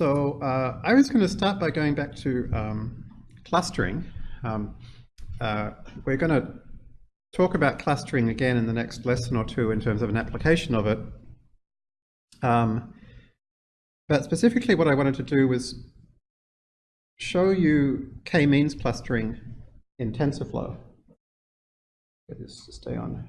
So uh, I was going to start by going back to um, clustering. Um, uh, we're going to talk about clustering again in the next lesson or two in terms of an application of it. Um, but specifically what I wanted to do was show you k-means clustering in TensorFlow. Get this stay on.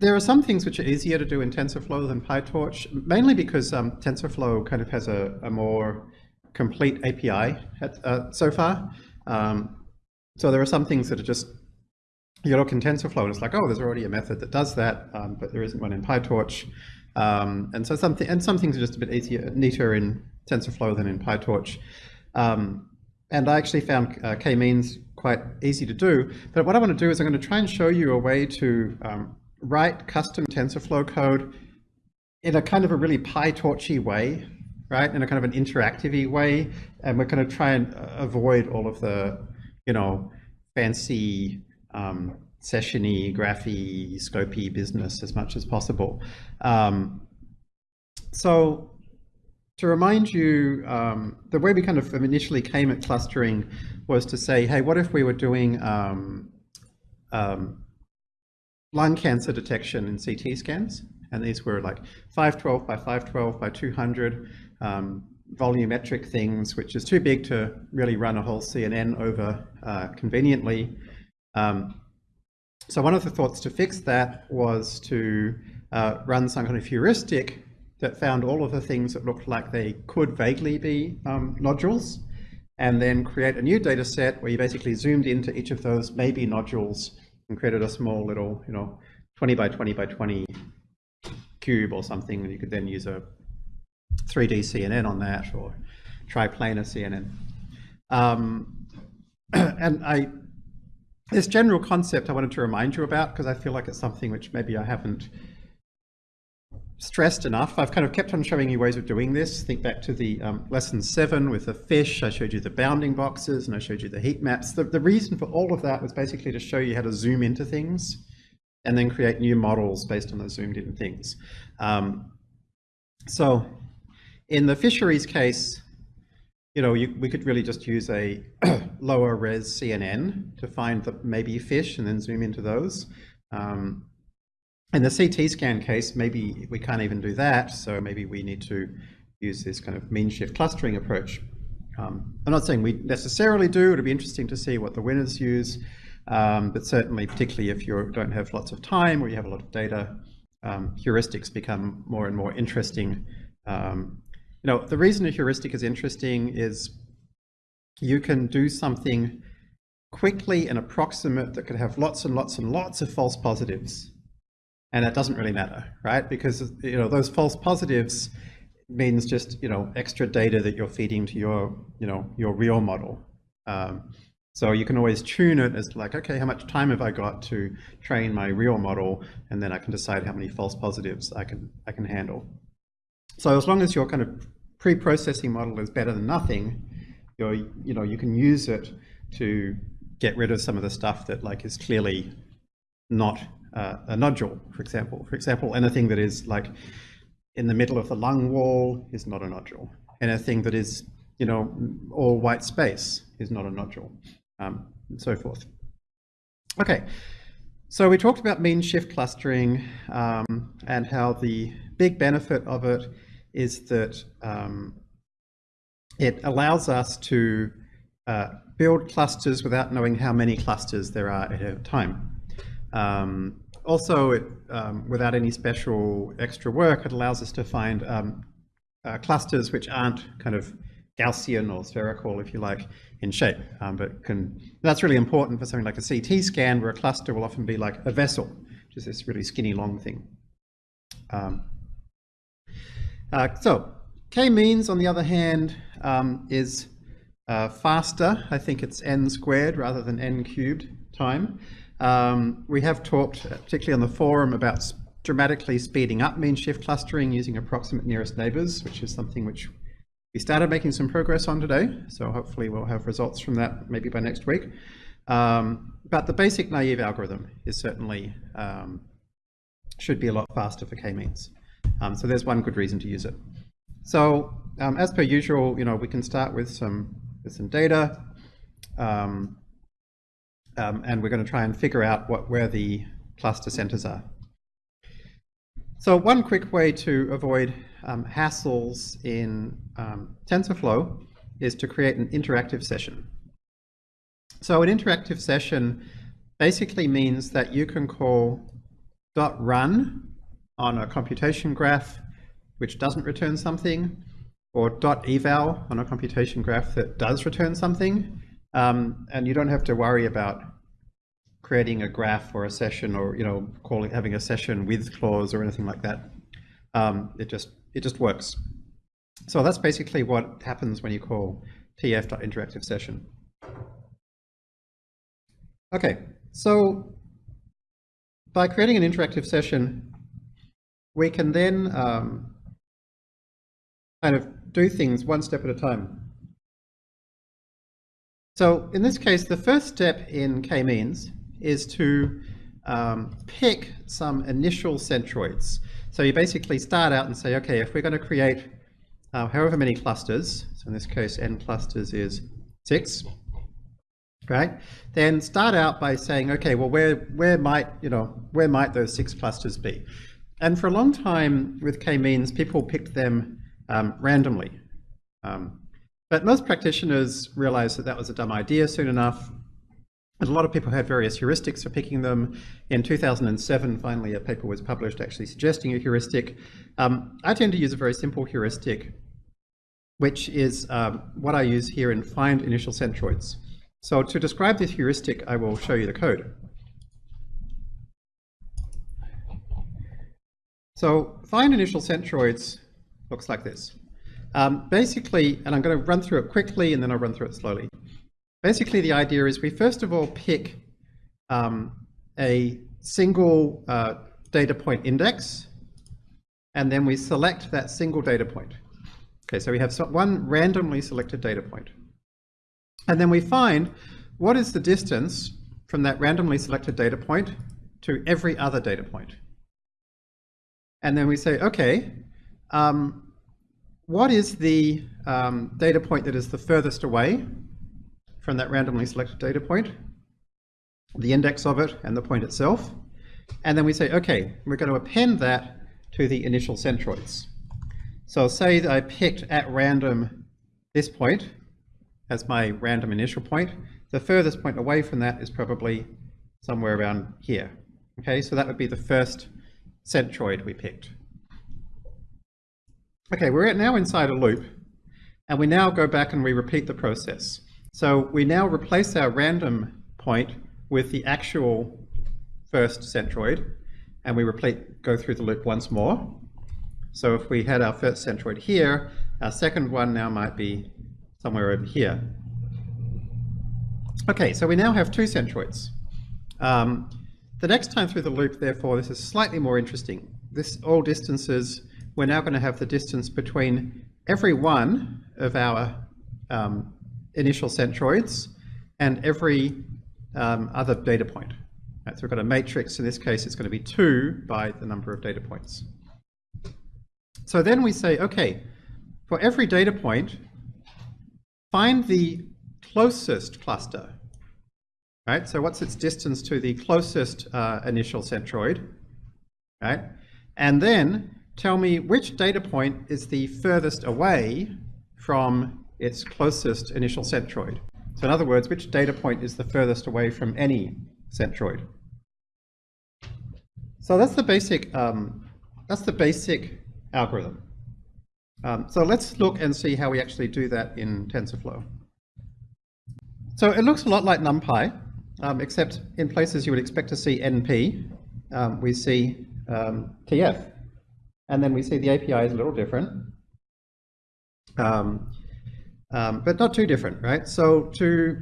There are some things which are easier to do in TensorFlow than PyTorch, mainly because um, TensorFlow kind of has a, a more complete API at, uh, so far. Um, so there are some things that are just, you look in TensorFlow and it's like, oh, there's already a method that does that, um, but there isn't one in PyTorch. Um, and so something, and some things are just a bit easier, neater in TensorFlow than in PyTorch. Um, and I actually found uh, k-means quite easy to do. But what I want to do is I'm going to try and show you a way to um, write custom TensorFlow code in a kind of a really PyTorchy way, right? In a kind of an interactive way. And we're going to try and uh, avoid all of the, you know, fancy um, sessiony, graphy, scopy business as much as possible. Um, so to remind you, um, the way we kind of initially came at clustering was to say, hey, what if we were doing um, um, lung cancer detection in CT scans. And these were like 512 by 512 by 200 um, volumetric things, which is too big to really run a whole CNN over uh, conveniently. Um, so one of the thoughts to fix that was to uh, run some kind of heuristic that found all of the things that looked like they could vaguely be um, nodules, and then create a new data set where you basically zoomed into each of those maybe nodules and created a small little, you know, 20 by 20 by 20 cube or something. And you could then use a 3D CNN on that or triplanar CNN. Um, and I, this general concept I wanted to remind you about because I feel like it's something which maybe I haven't stressed enough. I've kind of kept on showing you ways of doing this. Think back to the um, lesson seven with the fish. I showed you the bounding boxes and I showed you the heat maps. The, the reason for all of that was basically to show you how to zoom into things and then create new models based on those zoomed in things. Um, so in the fisheries case, you know, you, we could really just use a lower res CNN to find the maybe fish and then zoom into those. Um, in the CT scan case, maybe we can't even do that. So maybe we need to use this kind of mean shift clustering approach. Um, I'm not saying we necessarily do. It'll be interesting to see what the winners use. Um, but certainly, particularly if you don't have lots of time or you have a lot of data, um, heuristics become more and more interesting. Um, you know, the reason a heuristic is interesting is you can do something quickly and approximate that could have lots and lots and lots of false positives and that doesn't really matter, right? Because you know those false positives means just you know extra data that you're feeding to your you know your real model. Um, so you can always tune it as like, okay, how much time have I got to train my real model, and then I can decide how many false positives I can I can handle. So as long as your kind of pre-processing model is better than nothing, you're you know you can use it to get rid of some of the stuff that like is clearly not uh, a nodule, for example. For example, anything that is like in the middle of the lung wall is not a nodule. Anything that is, you know, all white space is not a nodule, um, and so forth. Okay, so we talked about mean shift clustering um, and how the big benefit of it is that um, it allows us to uh, build clusters without knowing how many clusters there are at a time. Um, also, it, um, without any special extra work, it allows us to find um, uh, clusters which aren't kind of Gaussian or spherical, if you like, in shape. Um, but can that's really important for something like a CT scan, where a cluster will often be like a vessel, which is this really skinny long thing. Um, uh, so k-means, on the other hand, um, is uh, faster. I think it's n squared rather than n cubed time. Um, we have talked, uh, particularly on the forum, about dramatically speeding up mean shift clustering using approximate nearest neighbors, which is something which we started making some progress on today. So hopefully we'll have results from that maybe by next week. Um, but the basic naive algorithm is certainly um, should be a lot faster for k-means. Um, so there's one good reason to use it. So um, as per usual, you know, we can start with some with some data, um, um, and we're going to try and figure out what where the cluster centers are. So one quick way to avoid um, hassles in um, TensorFlow is to create an interactive session. So an interactive session basically means that you can call dot .run on a computation graph which doesn't return something, or dot .eval on a computation graph that does return something, um, and you don't have to worry about creating a graph or a session or you know calling having a session with clause or anything like that. Um, it just it just works. So that's basically what happens when you call tf.interactive session. Okay, so by creating an interactive session, we can then um, kind of do things one step at a time. So in this case, the first step in k-means is to um, pick some initial centroids. So you basically start out and say, okay, if we're going to create uh, however many clusters, so in this case n clusters is six, right? Then start out by saying, okay, well, where where might you know where might those six clusters be? And for a long time with k-means, people picked them um, randomly. Um, but most practitioners realized that that was a dumb idea soon enough. And a lot of people had various heuristics for picking them. In 2007, finally, a paper was published actually suggesting a heuristic. Um, I tend to use a very simple heuristic, which is um, what I use here in find initial centroids. So to describe this heuristic, I will show you the code. So find initial centroids looks like this. Um, basically, and I'm going to run through it quickly and then I'll run through it slowly. Basically, the idea is we first of all pick um, a single uh, data point index, and then we select that single data point. Okay, so we have one randomly selected data point. And then we find what is the distance from that randomly selected data point to every other data point. And then we say, okay, um, what is the um, data point that is the furthest away from that randomly selected data point, the index of it and the point itself. And then we say, okay, we're going to append that to the initial centroids. So say that I picked at random this point as my random initial point. The furthest point away from that is probably somewhere around here. Okay, so that would be the first centroid we picked. Okay, we're now inside a loop, and we now go back and we repeat the process. So we now replace our random point with the actual first centroid, and we repeat, go through the loop once more. So if we had our first centroid here, our second one now might be somewhere over here. Okay, so we now have two centroids. Um, the next time through the loop, therefore, this is slightly more interesting. This all distances, we're now going to have the distance between every one of our um, initial centroids and every um, other data point. Right, so we've got a matrix, in this case it's going to be 2 by the number of data points. So then we say, okay, for every data point, find the closest cluster. Right, so what's its distance to the closest uh, initial centroid? Right, and then tell me which data point is the furthest away from its closest initial centroid. So in other words, which data point is the furthest away from any centroid? So that's the basic, um, that's the basic algorithm. Um, so let's look and see how we actually do that in TensorFlow. So it looks a lot like NumPy, um, except in places you would expect to see NP, um, we see um, TF. And then we see the API is a little different. Um, um, but not too different, right? So to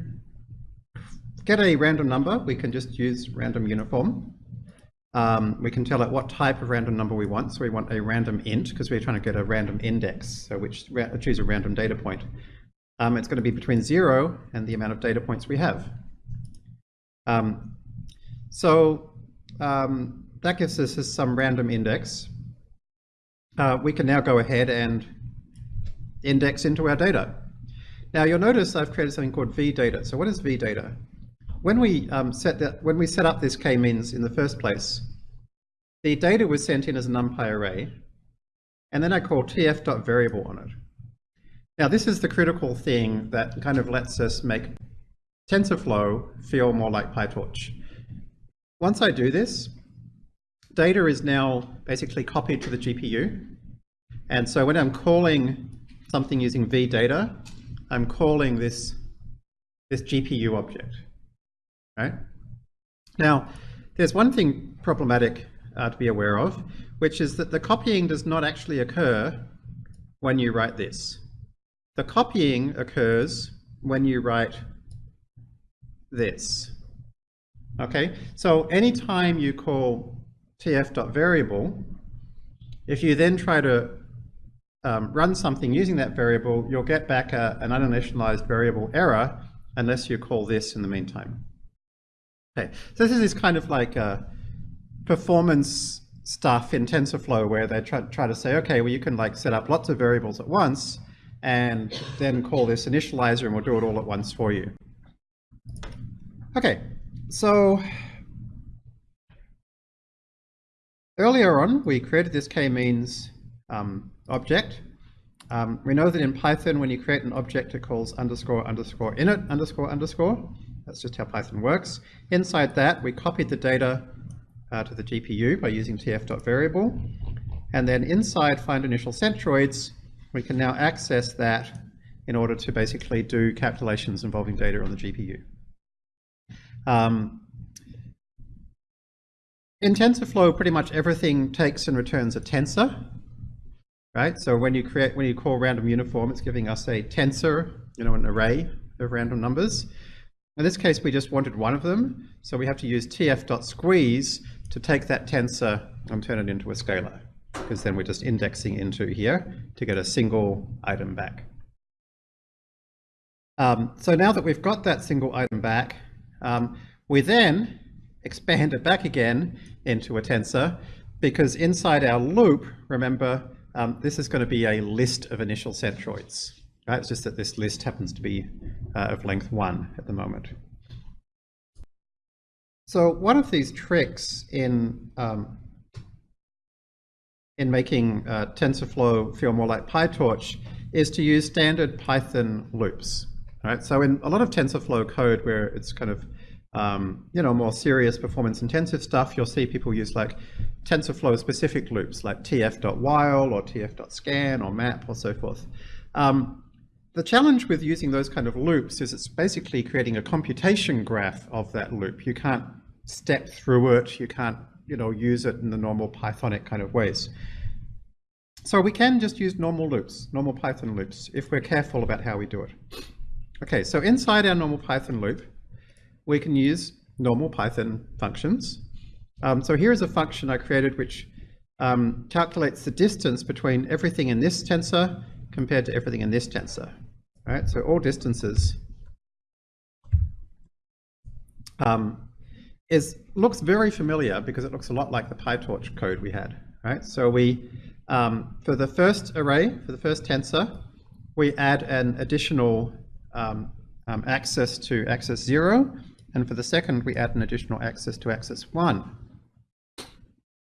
get a random number, we can just use random uniform. Um, we can tell it what type of random number we want. So we want a random int because we're trying to get a random index, so which choose a random data point. Um, it's going to be between zero and the amount of data points we have. Um, so um, that gives us some random index. Uh, we can now go ahead and index into our data. Now you'll notice I've created something called vdata. So what is vdata? When we um, set that, when we set up this k-means in the first place, the data was sent in as a numpy array, and then I call tf.variable on it. Now this is the critical thing that kind of lets us make TensorFlow feel more like PyTorch. Once I do this, data is now basically copied to the GPU. And so when I'm calling something using vdata, I'm calling this, this GPU object, right? Now, there's one thing problematic uh, to be aware of, which is that the copying does not actually occur when you write this. The copying occurs when you write this. Okay, so anytime you call tf.variable, if you then try to um, run something using that variable, you'll get back a, an uninitialized variable error unless you call this in the meantime. Okay, so this is kind of like performance stuff in TensorFlow where they try, try to say, okay, well you can like set up lots of variables at once and then call this initializer and we'll do it all at once for you. Okay, so earlier on we created this k-means um, object. Um, we know that in Python when you create an object it calls underscore underscore init underscore underscore. That's just how Python works. Inside that we copied the data uh, to the GPU by using tf.variable. And then inside find initial centroids we can now access that in order to basically do calculations involving data on the GPU. Um, in TensorFlow, pretty much everything takes and returns a tensor, right? So when you create, when you call random uniform, it's giving us a tensor, you know, an array of random numbers. In this case, we just wanted one of them, so we have to use tf.squeeze to take that tensor and turn it into a scalar, because then we're just indexing into here to get a single item back. Um, so now that we've got that single item back, um, we then expand it back again into a tensor because inside our loop, remember, um, this is going to be a list of initial centroids. Right? It's just that this list happens to be uh, of length one at the moment. So one of these tricks in um, in making uh, TensorFlow feel more like PyTorch is to use standard Python loops. Right? So in a lot of TensorFlow code where it's kind of um, you know, more serious performance intensive stuff, you'll see people use like TensorFlow specific loops like tf.while or tf.scan or map or so forth. Um, the challenge with using those kind of loops is it's basically creating a computation graph of that loop. You can't step through it, you can't you know, use it in the normal Pythonic kind of ways. So we can just use normal loops, normal Python loops, if we're careful about how we do it. Okay, so inside our normal Python loop, we can use normal Python functions. Um, so here's a function I created which um, calculates the distance between everything in this tensor compared to everything in this tensor. Right, so all distances um, is looks very familiar because it looks a lot like the PyTorch code we had. Right, so we um, for the first array, for the first tensor, we add an additional um, um, access to axis 0, and for the second we add an additional access to axis 1.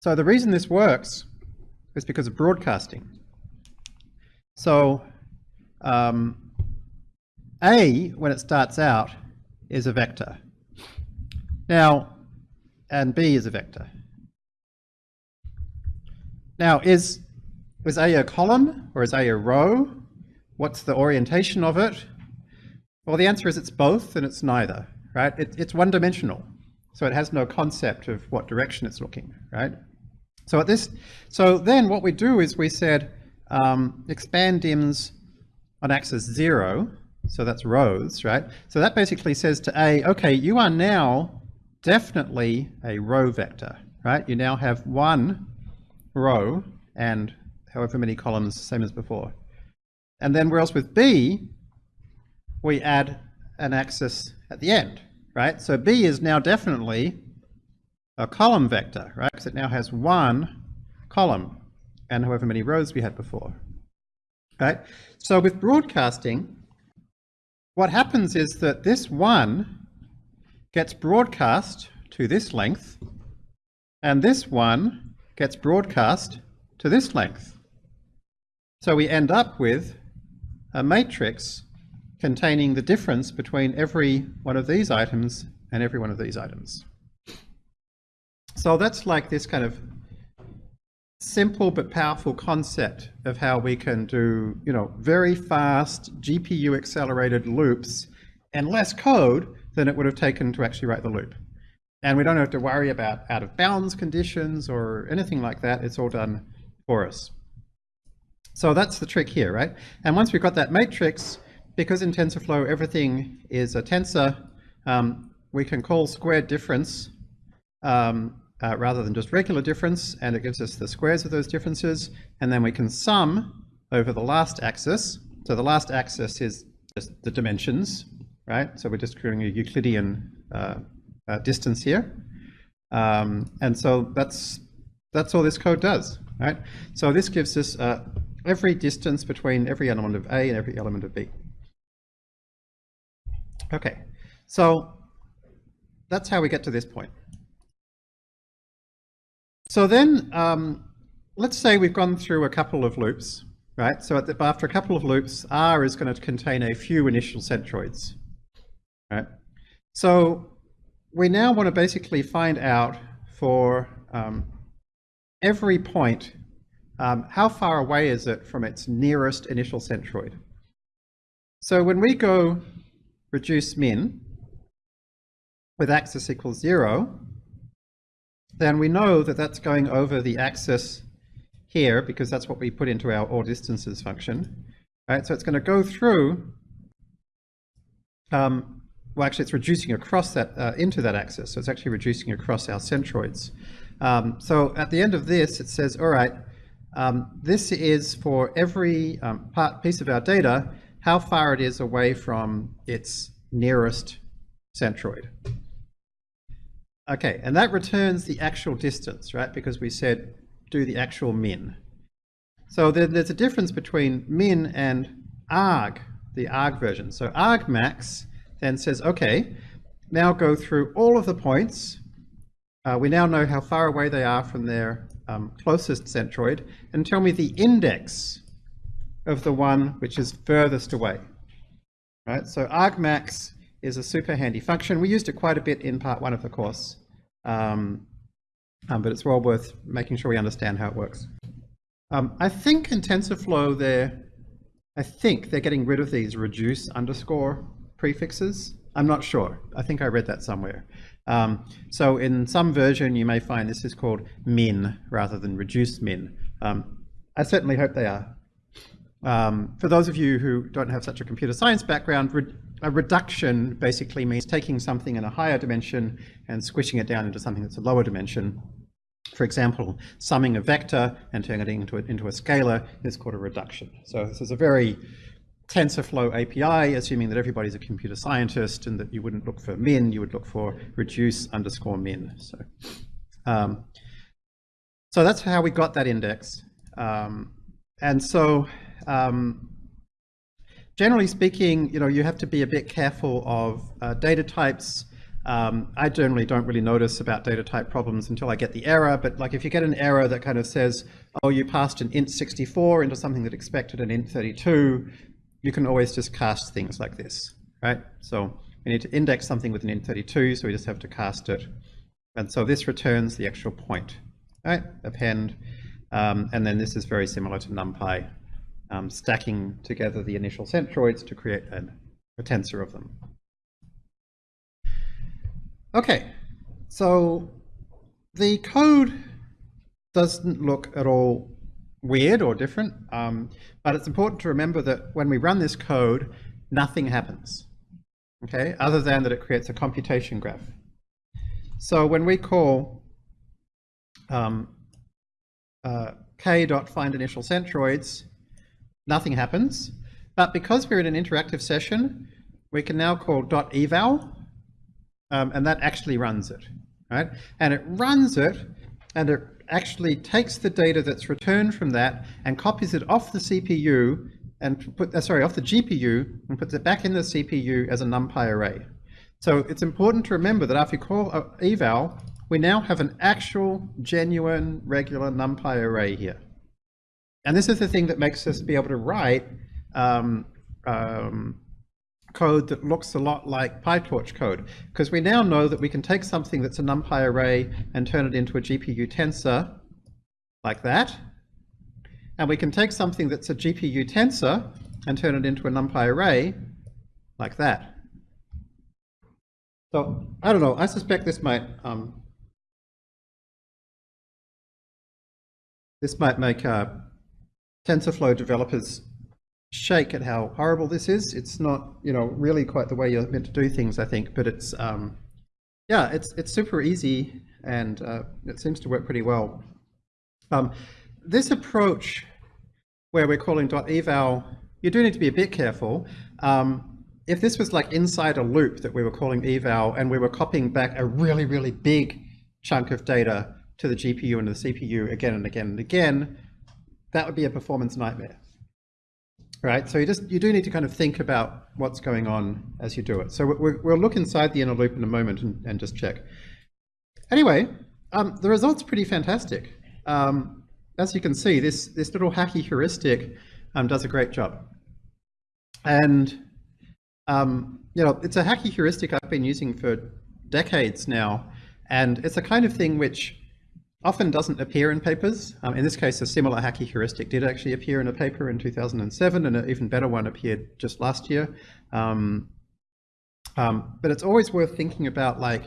So the reason this works is because of broadcasting. So um, A, when it starts out, is a vector. Now, and B is a vector. Now, is, is A a column or is A a row? What's the orientation of it? Well, the answer is it's both and it's neither, right? It, it's one-dimensional, so it has no concept of what direction it's looking, right? So at this, so then what we do is we said um, expand dims on axis zero, so that's rows, right? So that basically says to A, okay, you are now definitely a row vector, right? You now have one row and however many columns, same as before. And then whereas with B, we add an axis at the end, right? So B is now definitely a column vector, right? Because it now has one column. and however many rows we had before. Right? So with broadcasting, what happens is that this one gets broadcast to this length, and this one gets broadcast to this length. So we end up with a matrix containing the difference between every one of these items and every one of these items. So that's like this kind of simple but powerful concept of how we can do, you know, very fast GPU accelerated loops and less code than it would have taken to actually write the loop. And we don't have to worry about out of bounds conditions or anything like that. It's all done for us. So that's the trick here, right? And once we've got that matrix, because in TensorFlow everything is a tensor, um, we can call squared difference um, uh, rather than just regular difference, and it gives us the squares of those differences, and then we can sum over the last axis. So the last axis is just the dimensions, right? So we're just creating a Euclidean uh, uh, distance here. Um, and so that's that's all this code does, right? So this gives us uh, every distance between every element of A and every element of B. Okay, so that's how we get to this point. So then, um, let's say we've gone through a couple of loops, right? So the, after a couple of loops, R is going to contain a few initial centroids, right? So we now want to basically find out for um, every point, um, how far away is it from its nearest initial centroid? So when we go reduce min with axis equals zero, then we know that that's going over the axis here because that's what we put into our all distances function. Right, so it's going to go through, um, well actually it's reducing across that, uh, into that axis, so it's actually reducing across our centroids. Um, so at the end of this it says, all right, um, this is for every um, part, piece of our data, how far it is away from its nearest centroid. Okay, and that returns the actual distance, right? Because we said do the actual min. So then there's a difference between min and arg, the arg version. So argmax then says, okay, now go through all of the points. Uh, we now know how far away they are from their um, closest centroid, and tell me the index of the one which is furthest away. Right, so argmax is a super handy function. We used it quite a bit in part one of the course, um, um, but it's well worth making sure we understand how it works. Um, I think in TensorFlow they're, I think they're getting rid of these reduce underscore prefixes. I'm not sure. I think I read that somewhere. Um, so in some version you may find this is called min rather than reduce min. Um, I certainly hope they are. Um, for those of you who don't have such a computer science background, a reduction basically means taking something in a higher dimension and squishing it down into something that's a lower dimension. For example, summing a vector and turning it into a, into a scalar is called a reduction. So this is a very TensorFlow API, assuming that everybody's a computer scientist and that you wouldn't look for min, you would look for reduce underscore min. So, um, so that's how we got that index. Um, and so um, generally speaking, you know, you have to be a bit careful of uh, data types. Um, I generally don't really notice about data type problems until I get the error, but like if you get an error that kind of says, oh, you passed an int 64 into something that expected an int 32, you can always just cast things like this, right? So we need to index something with an int 32, so we just have to cast it. And so this returns the actual point, right? Append, um, and then this is very similar to NumPy um, stacking together the initial centroids to create an, a tensor of them. Okay, so the code doesn't look at all weird or different, um, but it's important to remember that when we run this code, nothing happens, okay, other than that it creates a computation graph. So when we call um, uh, k.findInitialCentroids, nothing happens. But because we're in an interactive session, we can now call .eval, um, and that actually runs it, right? And it runs it, and it actually takes the data that's returned from that and copies it off the CPU and put, uh, sorry, off the GPU and puts it back in the CPU as a NumPy array. So it's important to remember that after you call eval, we now have an actual, genuine, regular NumPy array here. And this is the thing that makes us be able to write um, um, code that looks a lot like PyTorch code, because we now know that we can take something that's a NumPy array and turn it into a GPU tensor, like that. And we can take something that's a GPU tensor and turn it into a NumPy array, like that. So, I don't know, I suspect this might um, this might make uh, TensorFlow developers shake at how horrible this is. It's not, you know, really quite the way you're meant to do things, I think, but it's, um, yeah, it's, it's super easy and uh, it seems to work pretty well. Um, this approach where we're calling .eval, you do need to be a bit careful. Um, if this was like inside a loop that we were calling eval and we were copying back a really, really big chunk of data to the GPU and the CPU again and again and again, that would be a performance nightmare right? So you just you do need to kind of think about what's going on as you do it. So we will look inside the inner loop in a moment and, and just check. Anyway, um, the result's pretty fantastic. Um, as you can see, this this little hacky heuristic um, does a great job. And um, you know, it's a hacky heuristic I've been using for decades now, and it's a kind of thing which often doesn't appear in papers. Um, in this case, a similar hacky heuristic did actually appear in a paper in 2007, and an even better one appeared just last year. Um, um, but it's always worth thinking about like,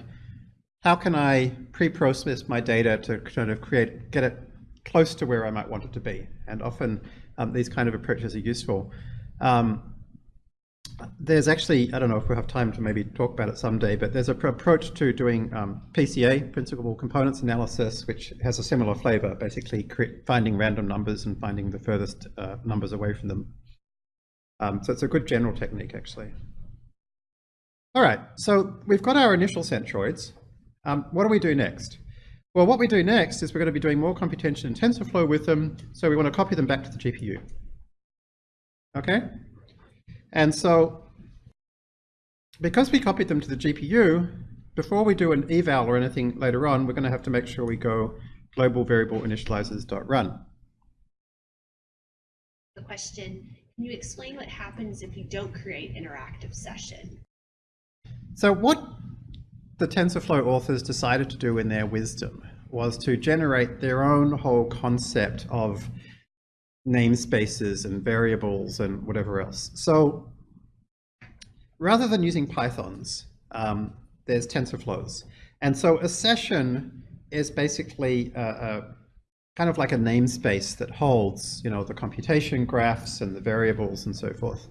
how can I pre-process my data to kind of create, get it close to where I might want it to be? And often um, these kind of approaches are useful. Um, there's actually, I don't know if we'll have time to maybe talk about it someday, but there's an approach to doing um, PCA, principal components analysis, which has a similar flavor, basically finding random numbers and finding the furthest uh, numbers away from them. Um, so it's a good general technique, actually. All right, so we've got our initial centroids. Um, what do we do next? Well, what we do next is we're going to be doing more computation in TensorFlow with them, so we want to copy them back to the GPU. Okay? And so because we copied them to the GPU, before we do an eval or anything later on, we're going to have to make sure we go global variable initializers.run. The question, can you explain what happens if you don't create interactive session? So what the TensorFlow authors decided to do in their wisdom was to generate their own whole concept of namespaces and variables and whatever else. So rather than using Pythons, um, there's TensorFlows. And so a session is basically a, a, kind of like a namespace that holds, you know, the computation graphs and the variables and so forth.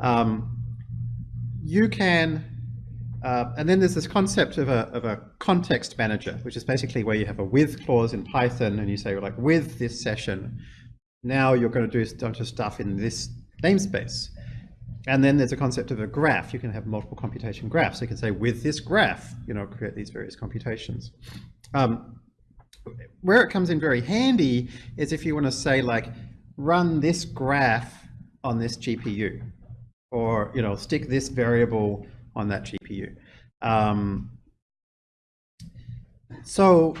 Um, you can, uh, and then there's this concept of a, of a context manager, which is basically where you have a with clause in Python and you say like with this session, now you're going to do a bunch of stuff in this namespace. And then there's a concept of a graph. You can have multiple computation graphs. You can say with this graph, you know, create these various computations. Um, where it comes in very handy is if you want to say like, run this graph on this GPU, or you know, stick this variable on that GPU. Um, so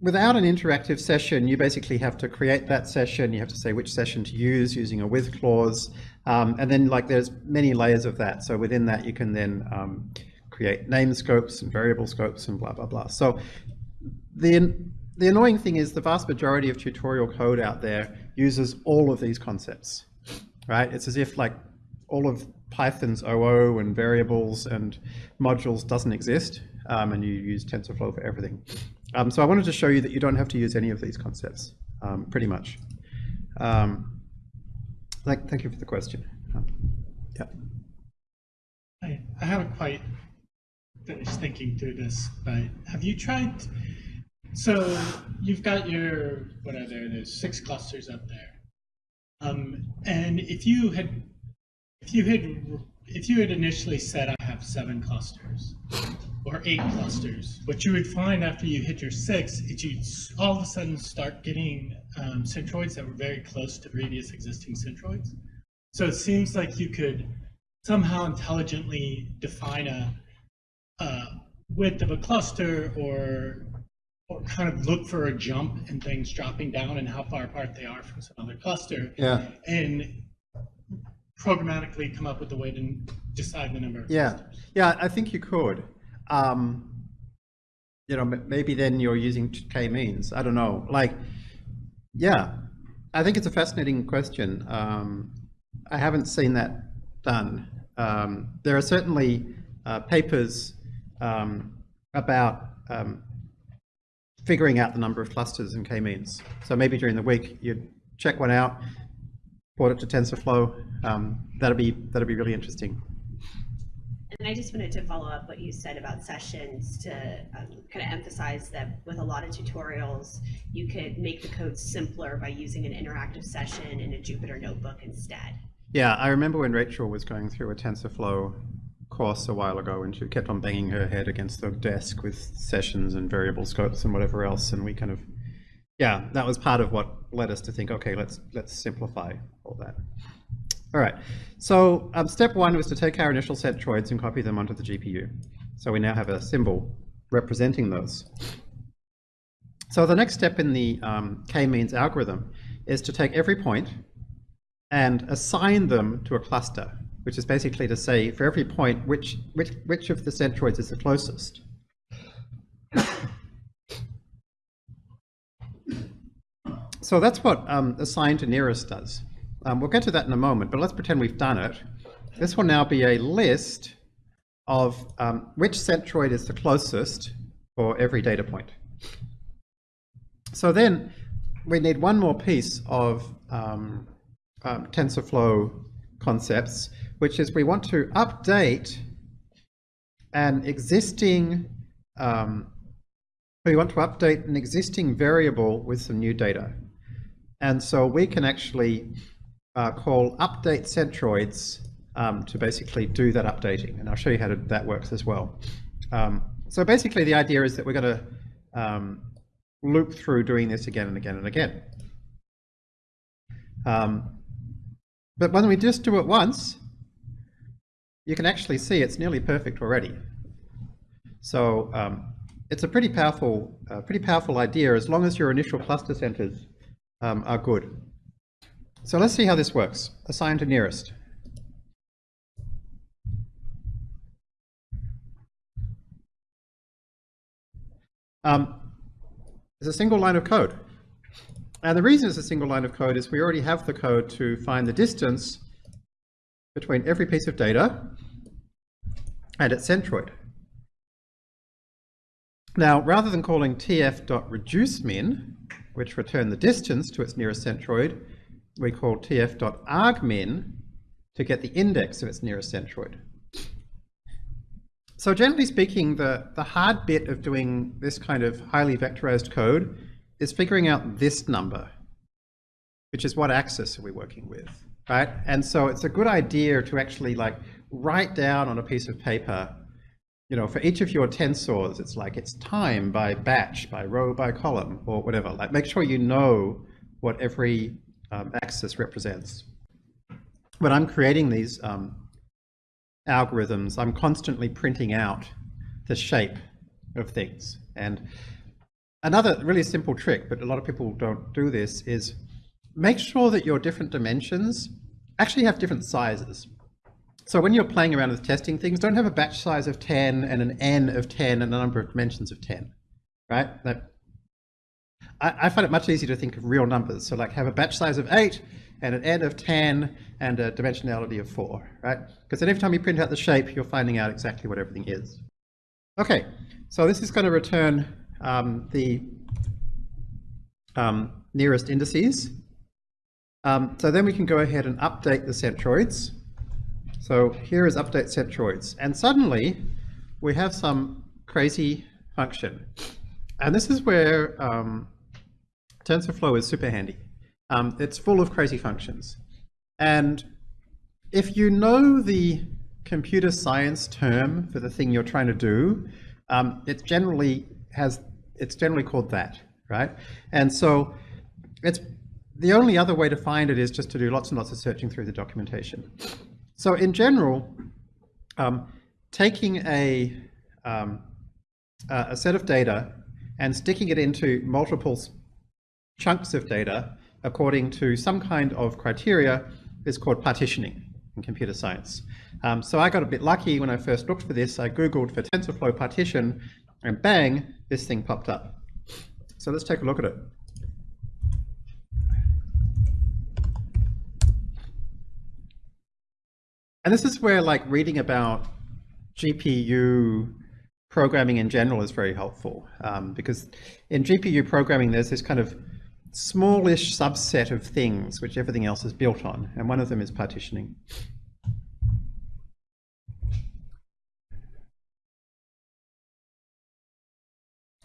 without an interactive session, you basically have to create that session. You have to say which session to use using a with clause. Um, and then like there's many layers of that. So within that, you can then um, create name scopes and variable scopes and blah, blah, blah. So the, the annoying thing is the vast majority of tutorial code out there uses all of these concepts, right? It's as if like all of Python's OO and variables and modules doesn't exist um, and you use TensorFlow for everything. Um, so I wanted to show you that you don't have to use any of these concepts, um, pretty much. Um, thank, thank you for the question. Um, yeah. I, I haven't quite finished thinking through this, but have you tried, so you've got your, what are there, there's six clusters up there. Um, and if you had, if you had, if you had initially said I have seven clusters, or eight clusters. What you would find after you hit your six is you all of a sudden start getting um, centroids that were very close to previous existing centroids. So it seems like you could somehow intelligently define a, a width of a cluster or or kind of look for a jump in things dropping down and how far apart they are from some other cluster. Yeah. And programmatically come up with a way to decide the number Yeah, clusters. yeah, I think you could. Um, you know, maybe then you're using k-means. I don't know. Like, yeah, I think it's a fascinating question. Um, I haven't seen that done. Um, there are certainly uh, papers um, about um, figuring out the number of clusters in k-means. So maybe during the week you'd check one out, port it to TensorFlow. Um, that'd be that'd be really interesting. And I just wanted to follow up what you said about sessions to um, kind of emphasize that with a lot of tutorials, you could make the code simpler by using an interactive session in a Jupyter notebook instead. Yeah, I remember when Rachel was going through a TensorFlow course a while ago and she kept on banging her head against the desk with sessions and variable scopes and whatever else and we kind of yeah, that was part of what led us to think, okay, let's let's simplify all that. All right, so um, step one was to take our initial centroids and copy them onto the GPU. So we now have a symbol representing those. So the next step in the um, k-means algorithm is to take every point and assign them to a cluster, which is basically to say for every point which which which of the centroids is the closest. So that's what um, assign to nearest does. Um, we'll get to that in a moment, but let's pretend we've done it. This will now be a list of um, which centroid is the closest for every data point. So then we need one more piece of um, um, TensorFlow concepts, which is we want to update an existing, um, we want to update an existing variable with some new data. And so we can actually uh, call update centroids um, to basically do that updating. And I'll show you how to, that works as well. Um, so basically the idea is that we're going to um, loop through doing this again and again and again. Um, but when we just do it once, you can actually see it's nearly perfect already. So um, it's a pretty powerful, uh, pretty powerful idea as long as your initial cluster centers um, are good. So let's see how this works. Assign to nearest. Um, it's a single line of code. And the reason it's a single line of code is we already have the code to find the distance between every piece of data and its centroid. Now, rather than calling tf.reducemin, which return the distance to its nearest centroid, we call tf.argmin to get the index of its nearest centroid. So generally speaking, the, the hard bit of doing this kind of highly vectorized code is figuring out this number, which is what axis are we working with, right? And so it's a good idea to actually like write down on a piece of paper, you know, for each of your tensors, it's like it's time by batch, by row, by column, or whatever. Like make sure you know what every um, axis represents. When I'm creating these um, algorithms, I'm constantly printing out the shape of things. And another really simple trick, but a lot of people don't do this, is make sure that your different dimensions actually have different sizes. So when you're playing around with testing things, don't have a batch size of 10 and an n of 10 and a number of dimensions of 10, right? That, I, I find it much easier to think of real numbers. So like have a batch size of 8 and an n of 10 and a dimensionality of 4, right? Because then every time you print out the shape, you're finding out exactly what everything is. Okay, so this is going to return um, the um, nearest indices. Um, so then we can go ahead and update the centroids. So here is update centroids. And suddenly we have some crazy function. And this is where um, TensorFlow is super handy. Um, it's full of crazy functions. And if you know the computer science term for the thing you're trying to do, um, it generally has, it's generally called that, right? And so it's the only other way to find it is just to do lots and lots of searching through the documentation. So in general, um, taking a, um, a set of data and sticking it into multiple chunks of data according to some kind of criteria is called partitioning in computer science. Um, so I got a bit lucky when I first looked for this. I Googled for TensorFlow partition and bang, this thing popped up. So let's take a look at it. And this is where like reading about GPU programming in general is very helpful um, because in GPU programming there's this kind of smallish subset of things which everything else is built on and one of them is partitioning.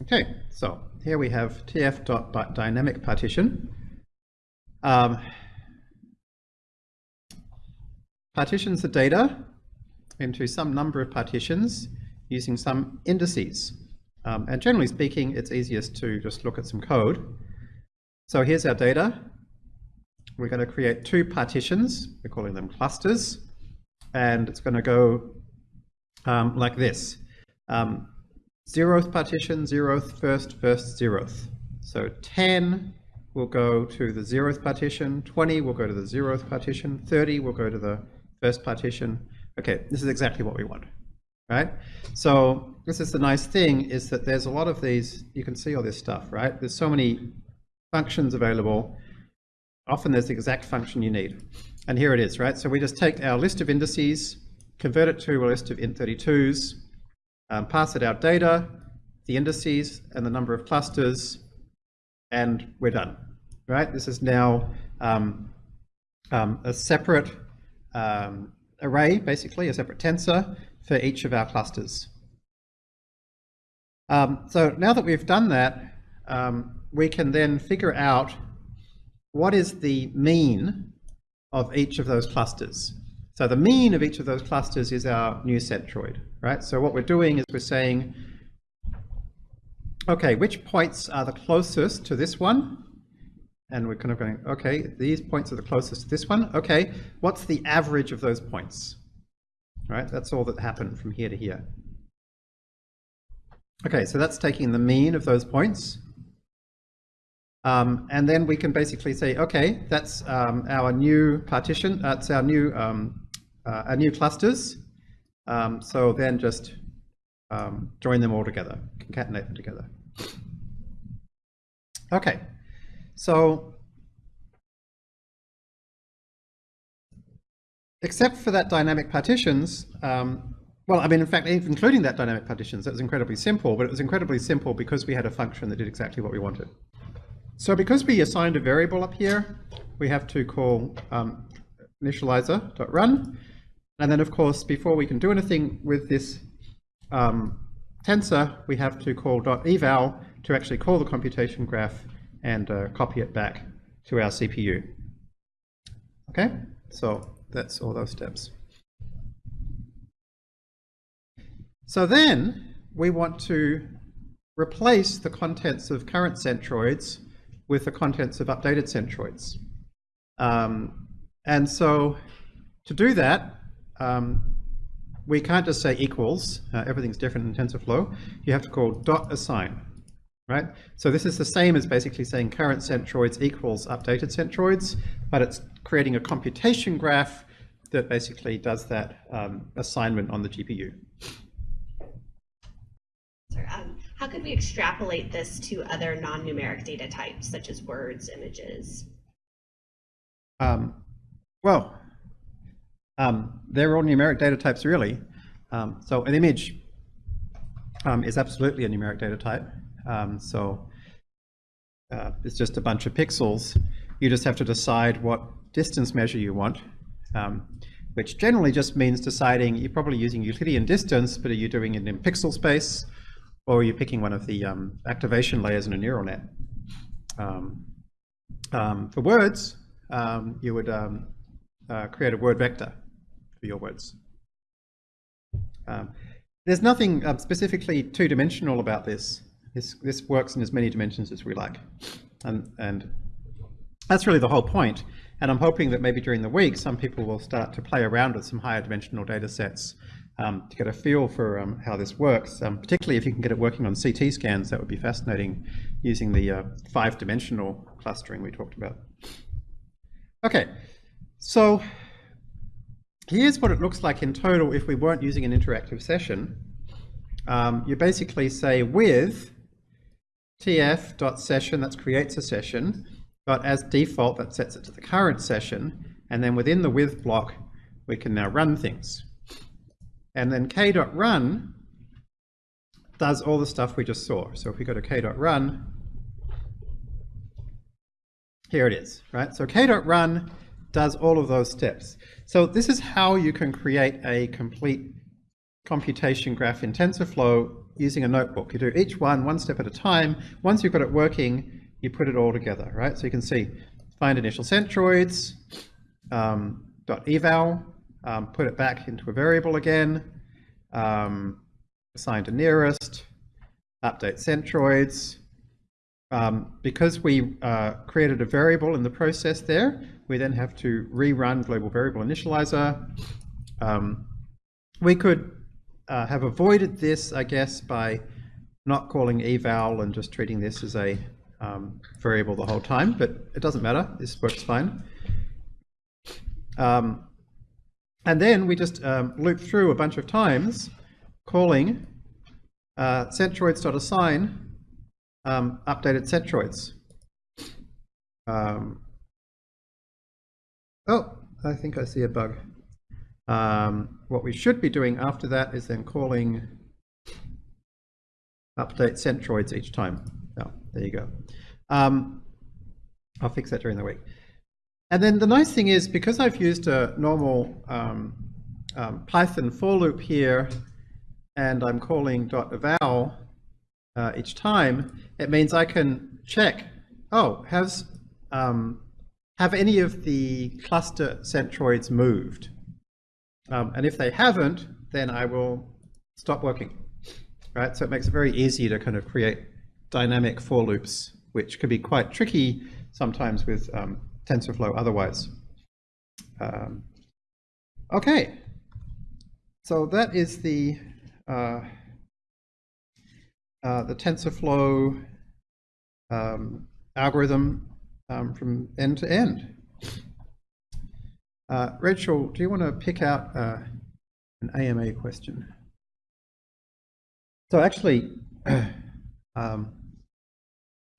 Okay, so here we have tf.dynamic partition. Um, partitions the data into some number of partitions using some indices. Um, and generally speaking, it's easiest to just look at some code. So here's our data. We're going to create two partitions. We're calling them clusters. And it's going to go um, like this. Um, zeroth partition, zeroth, first, first, zeroth. So 10 will go to the zeroth partition, 20 will go to the zeroth partition, 30 will go to the first partition. Okay, this is exactly what we want, right? So this is the nice thing is that there's a lot of these, you can see all this stuff, right? There's so many functions available. Often there's the exact function you need. And here it is, right? So we just take our list of indices, convert it to a list of int32s, um, pass it our data, the indices, and the number of clusters, and we're done, right? This is now um, um, a separate um, array, basically, a separate tensor for each of our clusters. Um, so now that we've done that, um, we can then figure out what is the mean of each of those clusters. So the mean of each of those clusters is our new centroid, right? So what we're doing is we're saying, okay, which points are the closest to this one? And we're kind of going, okay, these points are the closest to this one. Okay, what's the average of those points? Right, that's all that happened from here to here. Okay, so that's taking the mean of those points. Um, and then we can basically say, okay, that's um, our new partition, that's our new, um, uh, our new clusters. Um, so then just um, join them all together, concatenate them together. Okay, so except for that dynamic partitions, um, well, I mean, in fact, including that dynamic partitions, that was incredibly simple, but it was incredibly simple because we had a function that did exactly what we wanted. So because we assigned a variable up here, we have to call um, initializer.run. And then, of course, before we can do anything with this um, tensor, we have to call .eval to actually call the computation graph and uh, copy it back to our CPU. Okay, so that's all those steps. So then we want to replace the contents of current centroids with the contents of updated centroids. Um, and so to do that, um, we can't just say equals, uh, everything's different in TensorFlow. You have to call dot assign, right? So this is the same as basically saying current centroids equals updated centroids, but it's creating a computation graph that basically does that um, assignment on the GPU. Sorry, um, how could we extrapolate this to other non-numeric data types, such as words, images? Um, well, um, they're all numeric data types, really. Um, so an image um, is absolutely a numeric data type. Um, so uh, it's just a bunch of pixels. You just have to decide what distance measure you want, um, which generally just means deciding, you're probably using Euclidean distance, but are you doing it in pixel space? Or you're picking one of the um, activation layers in a neural net. Um, um, for words, um, you would uh, create a word vector for your words. There's nothing specifically two-dimensional about this. This this works in as many dimensions as we like, and and that's really the whole point. And I'm hoping that maybe during the week, some people will start to play around with some higher dimensional data sets um, to get a feel for um, how this works. Um, particularly if you can get it working on CT scans, that would be fascinating using the uh, five-dimensional clustering we talked about. Okay, so here's what it looks like in total if we weren't using an interactive session. Um, you basically say with tf.session, that creates a session, but as default, that sets it to the current session. And then within the with block, we can now run things. And then k.run does all the stuff we just saw. So if we go to k.run, here it is, right? So k.run does all of those steps. So this is how you can create a complete computation graph in TensorFlow using a notebook. You do each one one step at a time. Once you've got it working, you put it all together, right? So you can see find initial centroids, um, dot eval, um, put it back into a variable again, um, assign to nearest, update centroids. Um, because we uh, created a variable in the process there, we then have to rerun global variable initializer. Um, we could uh, have avoided this, I guess, by not calling eval and just treating this as a um, variable the whole time, but it doesn't matter. This works fine. Um, and then we just um, loop through a bunch of times calling uh, centroids.assign um, updated centroids. Um, oh, I think I see a bug. Um, what we should be doing after that is then calling update centroids each time. Oh, there you go. Um, I'll fix that during the week. And then the nice thing is, because I've used a normal um, um, Python for loop here, and I'm calling dot .eval uh, each time, it means I can check, oh, has um, have any of the cluster centroids moved? Um, and if they haven't, then I will stop working. Right, so it makes it very easy to kind of create dynamic for loops, which can be quite tricky sometimes with um, TensorFlow otherwise. Um, okay, so that is the uh, uh, the TensorFlow um, algorithm um, from end to end. Uh, Rachel, do you want to pick out uh, an AMA question? So actually, um,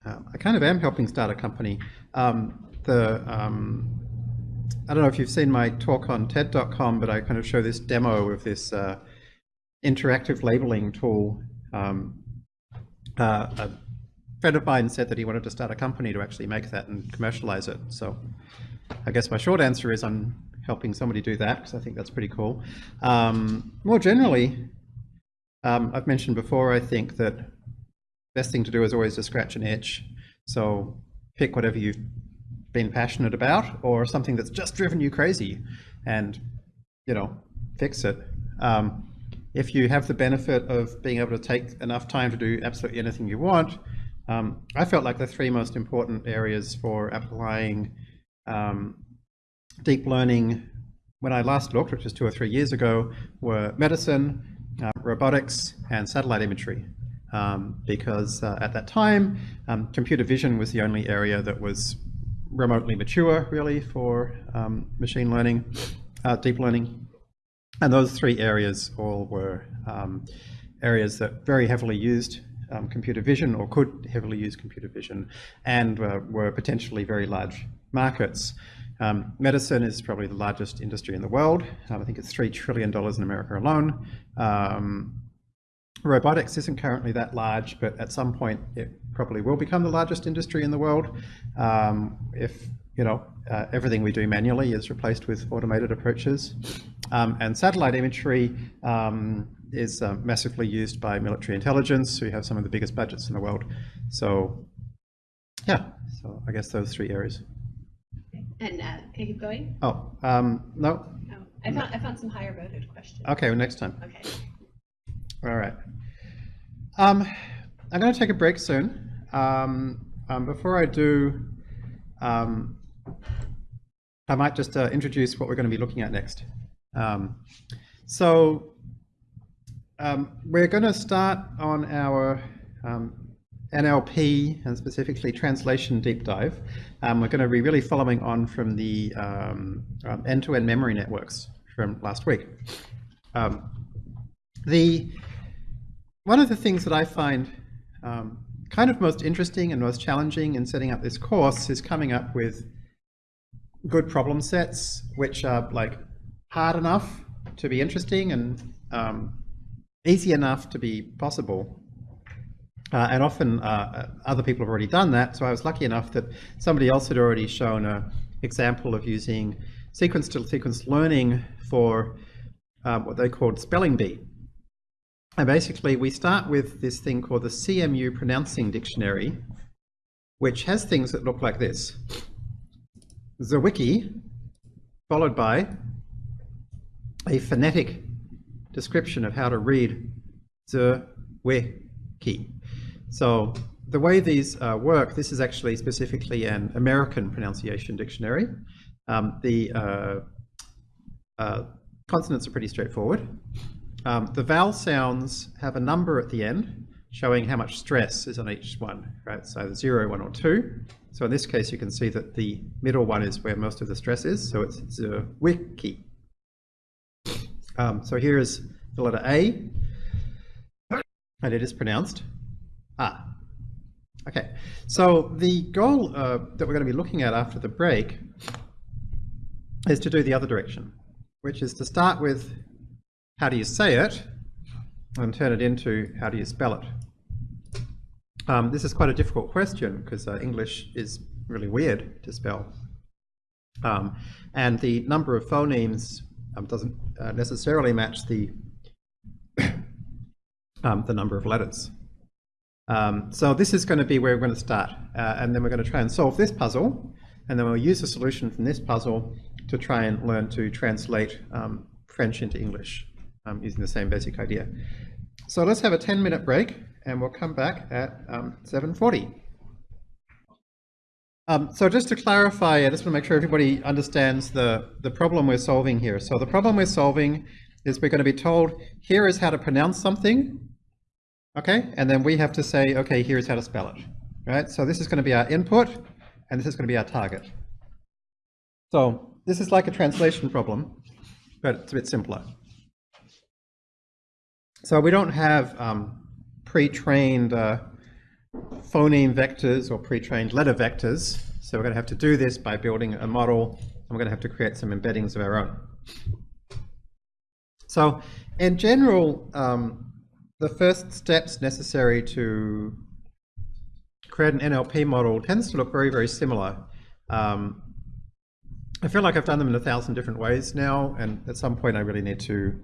uh, I kind of am helping start a company. Um, the um, I don't know if you've seen my talk on TED.com, but I kind of show this demo of this uh, interactive labeling tool. Um, uh, a friend of mine said that he wanted to start a company to actually make that and commercialize it. So I guess my short answer is I'm helping somebody do that because I think that's pretty cool. Um, more generally, um, I've mentioned before, I think that best thing to do is always to scratch an itch. So pick whatever you've been passionate about or something that's just driven you crazy and, you know, fix it. Um, if you have the benefit of being able to take enough time to do absolutely anything you want, um, I felt like the three most important areas for applying um, deep learning when I last looked, which was two or three years ago, were medicine, uh, robotics and satellite imagery. Um, because uh, at that time, um, computer vision was the only area that was remotely mature, really, for um, machine learning, uh, deep learning. And those three areas all were um, areas that very heavily used um, computer vision or could heavily use computer vision and uh, were potentially very large markets. Um, medicine is probably the largest industry in the world. Um, I think it's $3 trillion in America alone. Robotics isn't currently that large, but at some point it probably will become the largest industry in the world. Um, if you know uh, everything we do manually is replaced with automated approaches. Um, and satellite imagery um, is uh, massively used by military intelligence, who have some of the biggest budgets in the world. So yeah, so I guess those three areas. And uh, keep going? Oh, um, no. Oh, I found I found some higher voted questions. Okay, well, next time. Okay. All right. Um, I'm going to take a break soon. Um, um, before I do, um, I might just uh, introduce what we're going to be looking at next. Um, so um, we're going to start on our NLP and specifically translation deep dive. We're going to be really following on from the end-to-end memory networks from last week. The one of the things that I find um, kind of most interesting and most challenging in setting up this course is coming up with good problem sets which are like hard enough to be interesting and um, easy enough to be possible. Uh, and often uh, other people have already done that, so I was lucky enough that somebody else had already shown an example of using sequence-to-sequence learning for um, what they called spelling bee. And basically we start with this thing called the CMU Pronouncing Dictionary, which has things that look like this. The wiki, followed by a phonetic description of how to read the wiki. So the way these uh, work, this is actually specifically an American pronunciation dictionary. Um, the uh, uh, consonants are pretty straightforward. Um, the vowel sounds have a number at the end showing how much stress is on each one, right? So the zero, one, or two. So in this case, you can see that the middle one is where most of the stress is. So it's the wiki. Um, so here is the letter A, and it is pronounced Ah, okay. So the goal uh, that we're going to be looking at after the break is to do the other direction, which is to start with how do you say it and turn it into how do you spell it. Um, this is quite a difficult question because uh, English is really weird to spell. Um, and the number of phonemes um, doesn't uh, necessarily match the, um, the number of letters. Um, so this is going to be where we're going to start. Uh, and then we're going to try and solve this puzzle. And then we'll use a solution from this puzzle to try and learn to translate um, French into English um, using the same basic idea. So let's have a 10 minute break and we'll come back at 7.40. Um, um, so just to clarify, I just want to make sure everybody understands the, the problem we're solving here. So the problem we're solving is we're going to be told, here is how to pronounce something, Okay, and then we have to say, okay, here's how to spell it. Right, so this is going to be our input, and this is going to be our target. So this is like a translation problem, but it's a bit simpler. So we don't have um, pre-trained uh, phoneme vectors or pre-trained letter vectors. So we're going to have to do this by building a model, and we're going to have to create some embeddings of our own. So in general, um, the first steps necessary to create an NLP model tends to look very, very similar. Um, I feel like I've done them in a thousand different ways now, and at some point I really need to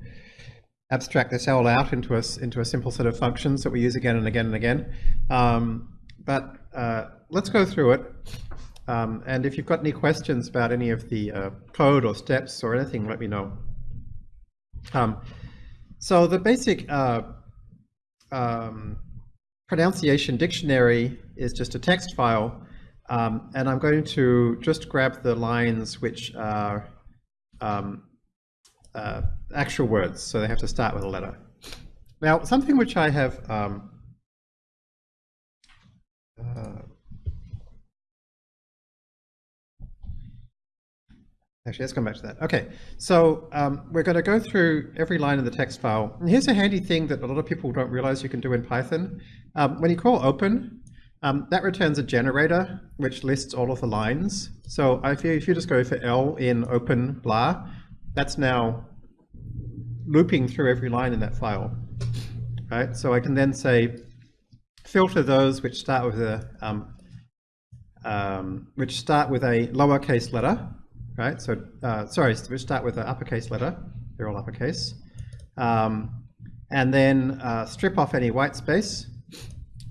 abstract this all out into a, into a simple set of functions that we use again and again and again. Um, but uh, let's go through it. Um, and if you've got any questions about any of the uh, code or steps or anything, let me know. Um, so the basic uh, um, pronunciation dictionary is just a text file, um, and I'm going to just grab the lines which are um, uh, actual words, so they have to start with a letter. Now, something which I have um, uh, Actually, let's come back to that. Okay, so um, we're going to go through every line in the text file. And here's a handy thing that a lot of people don't realize you can do in Python. Um, when you call open, um, that returns a generator which lists all of the lines. So if you, if you just go for L in open blah, that's now looping through every line in that file. Right? So I can then say filter those which start with a um, um, which start with a lowercase letter right? So, uh, sorry, we start with an uppercase letter. They're all uppercase. Um, and then uh, strip off any white space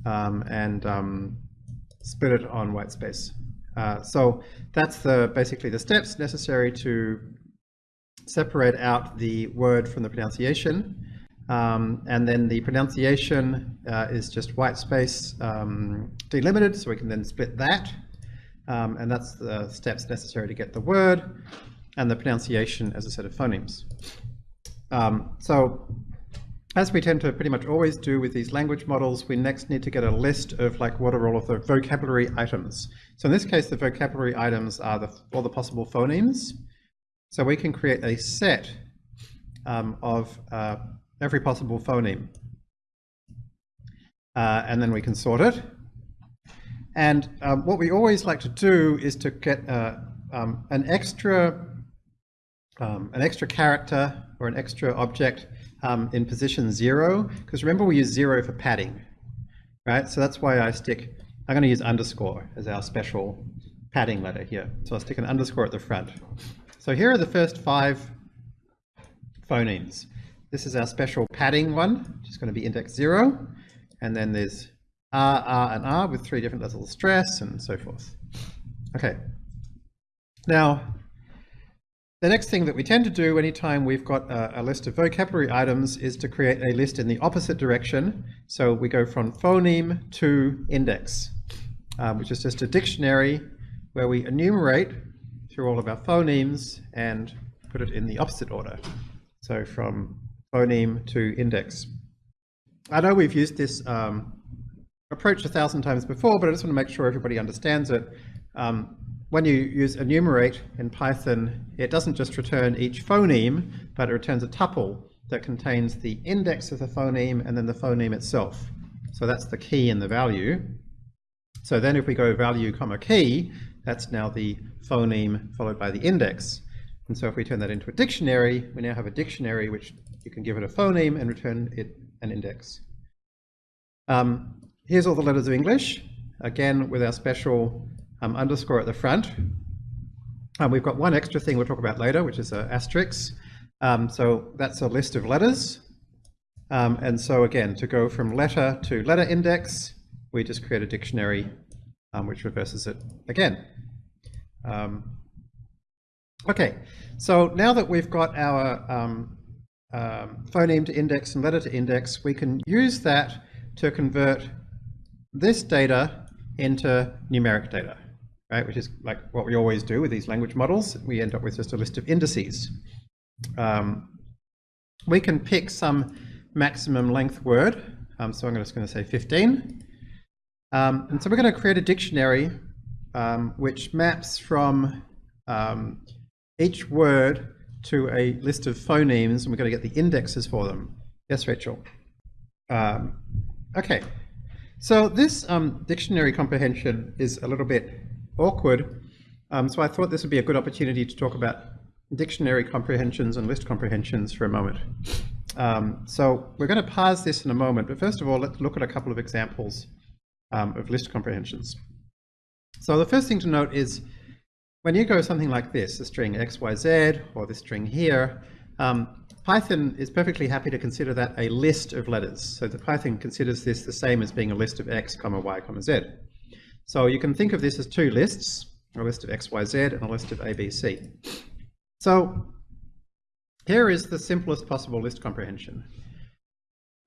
um, and um, split it on white space. Uh, so that's the basically the steps necessary to separate out the word from the pronunciation. Um, and then the pronunciation uh, is just white space um, delimited, so we can then split that. Um, and that's the steps necessary to get the word, and the pronunciation as a set of phonemes. Um, so as we tend to pretty much always do with these language models, we next need to get a list of like what are all of the vocabulary items. So in this case, the vocabulary items are the, all the possible phonemes. So we can create a set um, of uh, every possible phoneme. Uh, and then we can sort it. And um, what we always like to do is to get uh, um, an extra um, an extra character or an extra object um, in position zero, because remember we use zero for padding, right? So that's why I stick, I'm going to use underscore as our special padding letter here. So I'll stick an underscore at the front. So here are the first five phonemes. This is our special padding one, which is going to be index zero. And then there's R, R, and R with three different levels of stress and so forth. Okay. Now, the next thing that we tend to do anytime we've got a, a, list of vocabulary items is to create a list in the opposite direction. So we go from phoneme to index, um, which is just a dictionary where we enumerate through all of our phonemes and put it in the opposite order. So from phoneme to index. I know we've used this um, approach a thousand times before, but I just want to make sure everybody understands it. Um, when you use enumerate in Python, it doesn't just return each phoneme, but it returns a tuple that contains the index of the phoneme and then the phoneme itself. So that's the key and the value. So then if we go value comma key, that's now the phoneme followed by the index. And so if we turn that into a dictionary, we now have a dictionary which you can give it a phoneme and return it an index. Um, here's all the letters of English, again with our special um, underscore at the front. Um, we've got one extra thing we'll talk about later, which is an asterisk. Um, so that's a list of letters. Um, and so again, to go from letter to letter index, we just create a dictionary um, which reverses it again. Um, okay, so now that we've got our phoneme to index and letter to index, we can use that to convert this data into numeric data right? Which is like what we always do with these language models. We end up with just a list of indices. Um, we can pick some maximum length word. Um, so I'm just going to say 15. Um, and so we're going to create a dictionary um, which maps from um, each word to a list of phonemes, and we're going to get the indexes for them. Yes, Rachel. Um, okay. So this dictionary comprehension is a little bit awkward. Um, so I thought this would be a good opportunity to talk about dictionary comprehensions and list comprehensions for a moment. Um, so we're going to pause this in a moment, but first of all, let's look at a couple of examples um, of list comprehensions. So the first thing to note is when you go something like this, a string xyz or this string here, um, Python is perfectly happy to consider that a list of letters. So the Python considers this the same as being a list of x, comma, y, comma, z. So you can think of this as two lists, a list of XYZ and a list of ABC. So here is the simplest possible list comprehension.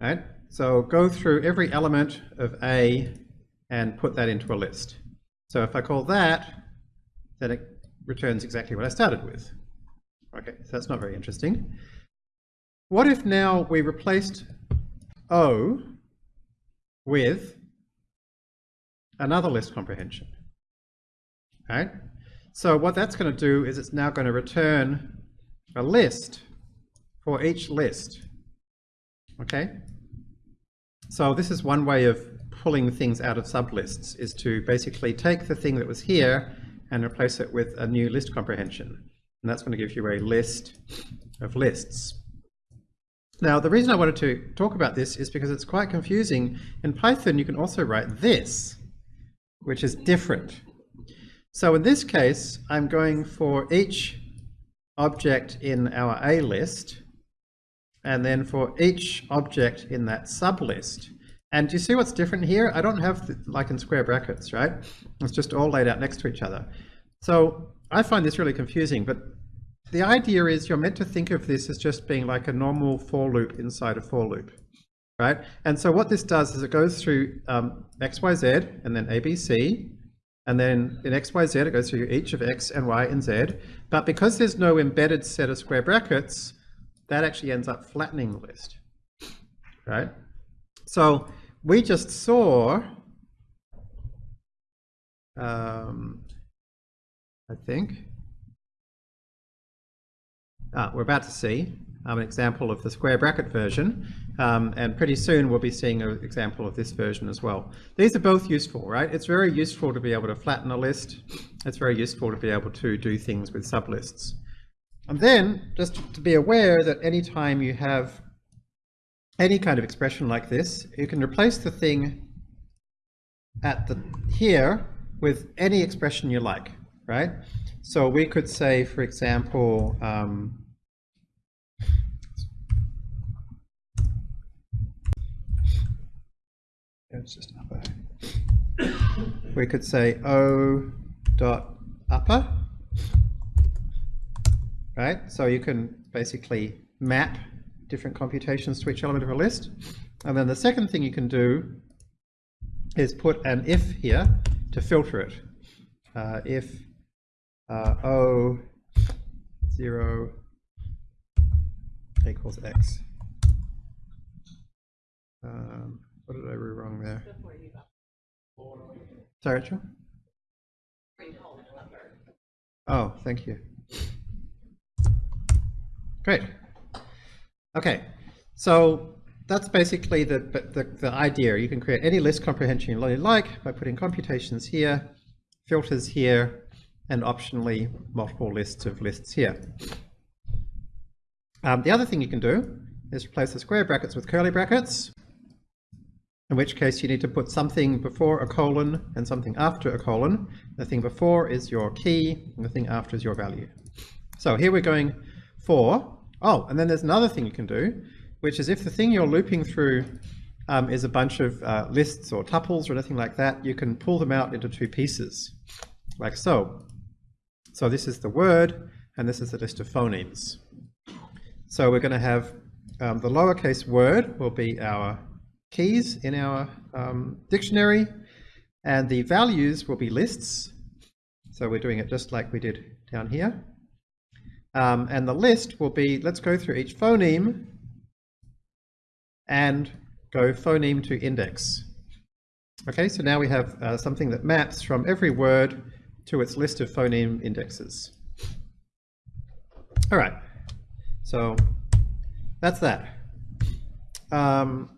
Right? So go through every element of A and put that into a list. So if I call that, then it returns exactly what I started with. Okay, so that's not very interesting. What if now we replaced O with another list comprehension. Right? So what that's going to do is it's now going to return a list for each list. Okay? So this is one way of pulling things out of sublists, is to basically take the thing that was here and replace it with a new list comprehension. And that's going to give you a list of lists. Now, the reason I wanted to talk about this is because it's quite confusing. In Python, you can also write this which is different. So in this case, I'm going for each object in our A list, and then for each object in that sublist. And you see what's different here? I don't have like in square brackets, right? It's just all laid out next to each other. So I find this really confusing, but the idea is you're meant to think of this as just being like a normal for loop inside a for loop, right? And so what this does is it goes through um, x, y, z, and then a, b, c, and then in x, y, z, it goes through each of x and y and z. But because there's no embedded set of square brackets, that actually ends up flattening the list, right? So we just saw, um, I think, ah, we're about to see um, an example of the square bracket version, um, and pretty soon we'll be seeing an example of this version as well. These are both useful, right? It's very useful to be able to flatten a list. It's very useful to be able to do things with sublists. And then, just to be aware that anytime you have any kind of expression like this, you can replace the thing at the here with any expression you like, right? So we could say, for example, um. We could say O dot upper, right? So you can basically map different computations to each element of a list. And then the second thing you can do is put an if here to filter it. Uh, if uh, O 0 equals X. Um, what did I read wrong there? Sorry, Rachel? Oh, thank you. Great. Okay, so that's basically the, the, the, idea. You can create any list comprehension you like by putting computations here, filters here, and optionally multiple lists of lists here. Um, the other thing you can do is replace the square brackets with curly brackets, in which case you need to put something before a colon and something after a colon. The thing before is your key, and the thing after is your value. So here we're going for, oh, and then there's another thing you can do, which is if the thing you're looping through um, is a bunch of uh, lists or tuples or anything like that, you can pull them out into two pieces, like so. So this is the word, and this is the list of phonemes. So we're going to have um, the lowercase word will be our keys in our um, dictionary, and the values will be lists. So we're doing it just like we did down here. Um, and the list will be, let's go through each phoneme and go phoneme to index. Okay, so now we have uh, something that maps from every word to its list of phoneme indexes. All right, so that's that. Um,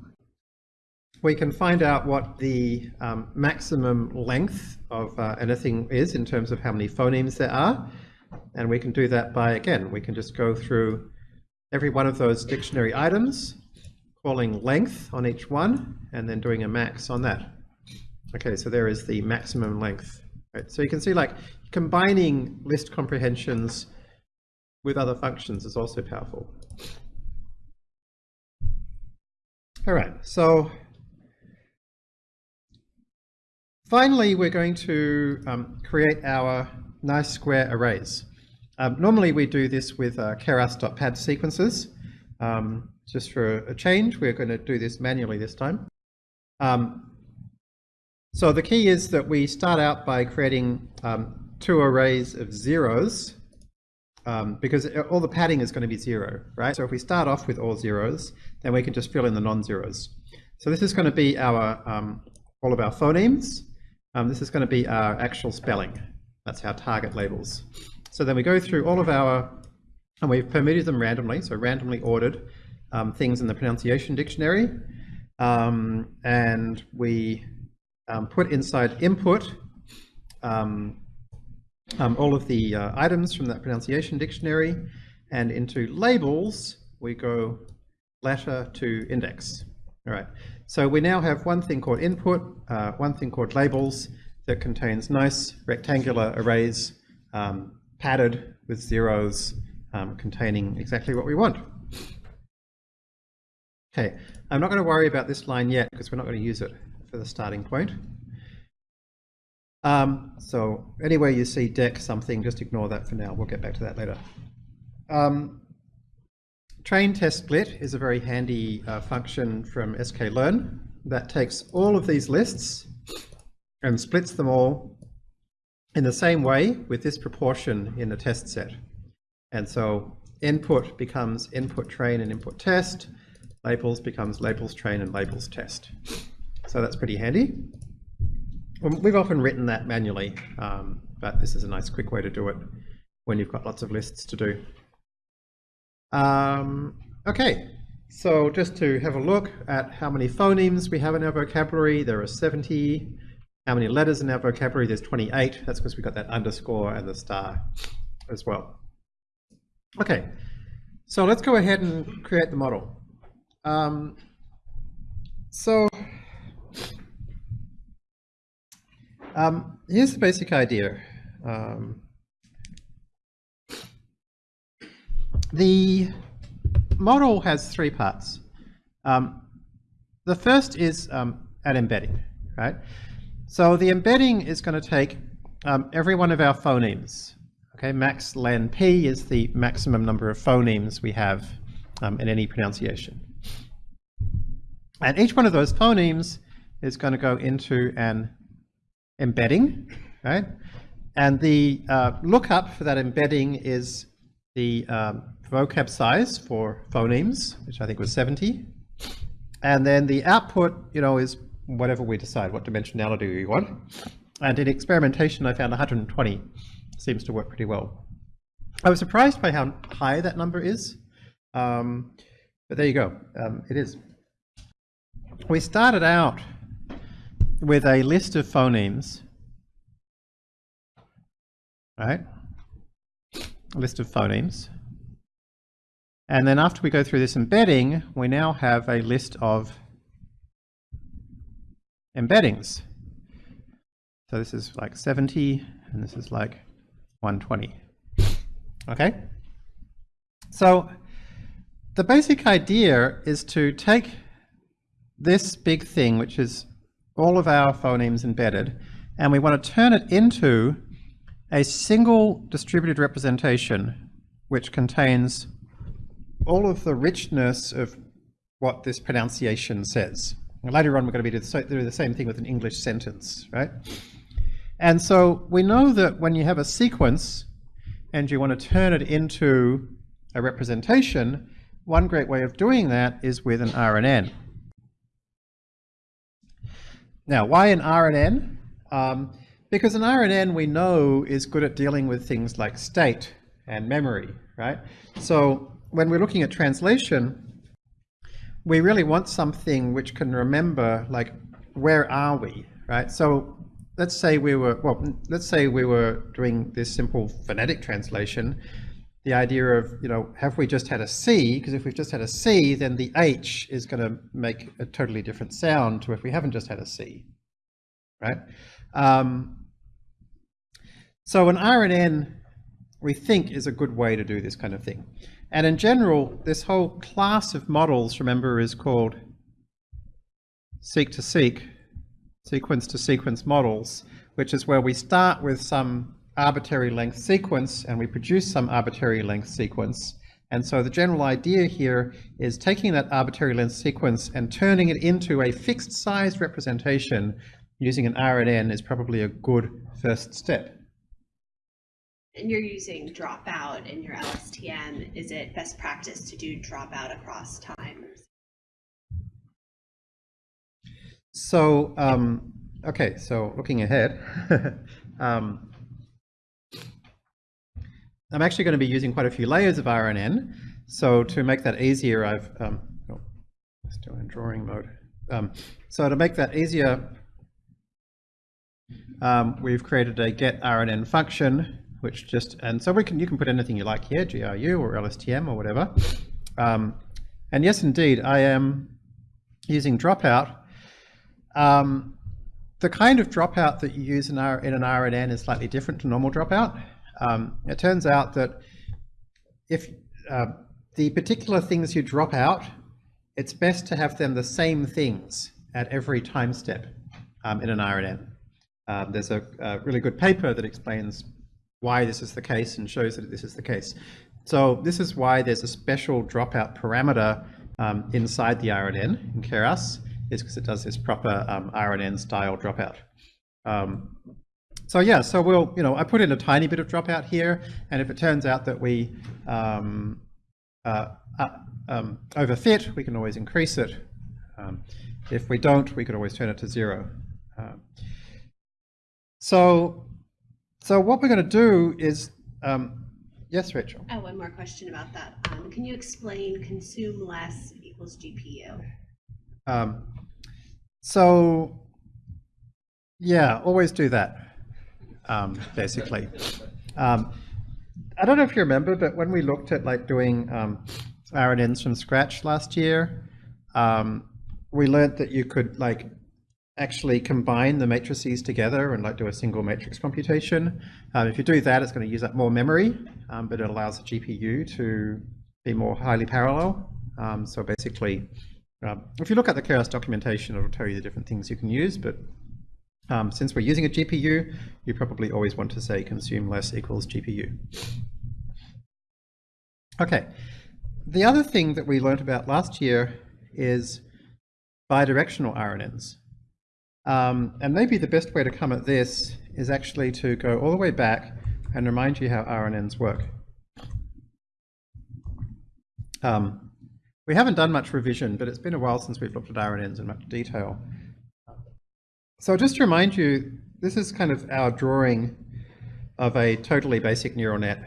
we can find out what the um, maximum length of uh, anything is in terms of how many phonemes there are. And we can do that by, again, we can just go through every one of those dictionary items, calling length on each one, and then doing a max on that. Okay, so there is the maximum length. Right, so you can see like combining list comprehensions with other functions is also powerful. All right, so Finally, we're going to um, create our nice square arrays. Um, normally we do this with uh, keras.pad sequences. Um, just for a change, we're going to do this manually this time. Um, so the key is that we start out by creating um, two arrays of zeros um, because all the padding is going to be zero, right? So if we start off with all zeros, then we can just fill in the non-zeros. So this is going to be our all of our phonemes. Um, this is going to be our actual spelling. That's our target labels. So then we go through all of our, and we've permitted them randomly, so randomly ordered um, things in the pronunciation dictionary. Um, and we um, put inside input um, um, all of the uh, items from that pronunciation dictionary. And into labels, we go letter to index. All right. So we now have one thing called input, uh, one thing called labels that contains nice rectangular arrays um, padded with zeros um, containing exactly what we want. Okay, I'm not going to worry about this line yet because we're not going to use it for the starting point. Um, so anywhere you see deck something, just ignore that for now. We'll get back to that later. um, train test split is a very handy uh, function from sklearn that takes all of these lists and splits them all in the same way with this proportion in the test set. And so input becomes input train and input test, labels becomes labels train and labels test. So that's pretty handy. We've often written that manually, um, but this is a nice quick way to do it when you've got lots of lists to do. Um, okay, so just to have a look at how many phonemes we have in our vocabulary, there are 70. How many letters in our vocabulary? There's 28. That's because we got that underscore and the star as well. Okay, so let's go ahead and create the model. Um, so um, here's the basic idea. Um, the model has three parts. Um, the first is um, an embedding, right? So the embedding is going to take um, every one of our phonemes. Okay, max len p is the maximum number of phonemes we have um, in any pronunciation. And each one of those phonemes is going to go into an embedding, right? And the uh, lookup for that embedding is the um, vocab size for phonemes, which I think was 70. And then the output, you know, is whatever we decide, what dimensionality we want. And in experimentation, I found 120 seems to work pretty well. I was surprised by how high that number is, um, but there you go, um, it is. We started out with a list of phonemes, right? A list of phonemes. And then after we go through this embedding, we now have a list of embeddings. So this is like 70, and this is like 120. Okay? So the basic idea is to take this big thing, which is all of our phonemes embedded, and we want to turn it into a single distributed representation which contains all of the richness of what this pronunciation says. Later on, we're going to be doing the same thing with an English sentence, right? And so we know that when you have a sequence and you want to turn it into a representation, one great way of doing that is with an RNN. Now, why an RNN? Um, because an RNN we know is good at dealing with things like state and memory, right? So when we're looking at translation, we really want something which can remember, like, where are we, right? So let's say we were, well, let's say we were doing this simple phonetic translation, the idea of, you know, have we just had a C? Because if we've just had a C, then the H is going to make a totally different sound to if we haven't just had a C, right? Um, so an RNN, we think, is a good way to do this kind of thing. And in general, this whole class of models, remember, is called seq-to-seq, sequence-to-sequence models, which is where we start with some arbitrary length sequence and we produce some arbitrary length sequence. And so the general idea here is taking that arbitrary length sequence and turning it into a fixed size representation using an RNN is probably a good first step. And you're using dropout in your LSTM. Is it best practice to do dropout across times? So, um, okay, so looking ahead, um, I'm actually going to be using quite a few layers of RNN. So to make that easier, I've, um, oh, still in drawing mode. Um, so to make that easier, um, we've created a get RNN function, which just, and so we can, you can put anything you like here, GRU or LSTM or whatever. Um, and yes, indeed, I am using dropout um, the kind of dropout that you use in, R in an RNN is slightly different to normal dropout. Um, it turns out that if uh, the particular things you drop out, it's best to have them the same things at every time step um, in an RNN. Um, there's a, a, really good paper that explains why this is the case and shows that this is the case. So this is why there's a special dropout parameter um, inside the RNN in Keras, is because it does this proper um, RNN style dropout. Um, so yeah, so we'll, you know, I put in a tiny bit of dropout here, and if it turns out that we um, uh, uh, um, overfit, we can always increase it. Um, if we don't, we could always turn it to zero. Um, so, so what we're going to do is, um, yes, Rachel. Oh, one more question about that. Um, can you explain consume less equals GPU? Um, so, yeah, always do that, um, basically. Um, I don't know if you remember, but when we looked at like doing um, RNNs from scratch last year, um, we learned that you could like actually combine the matrices together and like do a single matrix computation. Um, if you do that, it's going to use up more memory, um, but it allows the GPU to be more highly parallel. Um, so basically, um, if you look at the Keras documentation, it'll tell you the different things you can use, but um, since we're using a GPU, you probably always want to say consume less equals GPU. Okay, the other thing that we learned about last year is bidirectional RNNs. Um, and maybe the best way to come at this is actually to go all the way back and remind you how RNNs work. Um, we haven't done much revision, but it's been a while since we've looked at RNNs in much detail. So just to remind you, this is kind of our drawing of a totally basic neural net.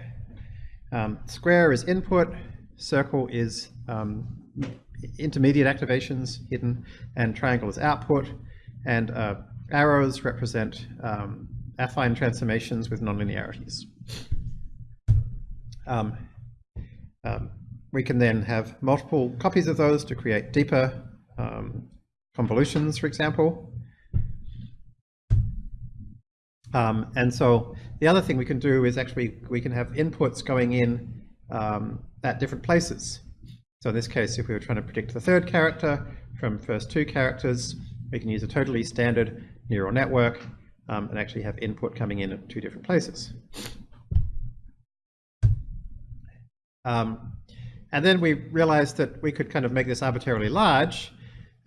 Um, square is input, circle is um, intermediate activations hidden, and triangle is output, and uh, arrows represent um, affine transformations with nonlinearities. Um, um, we can then have multiple copies of those to create deeper um, convolutions, for example. Um, and so the other thing we can do is actually we can have inputs going in um, at different places. So in this case, if we were trying to predict the third character from first two characters, we can use a totally standard neural network um, and actually have input coming in at two different places. Um, and then we realized that we could kind of make this arbitrarily large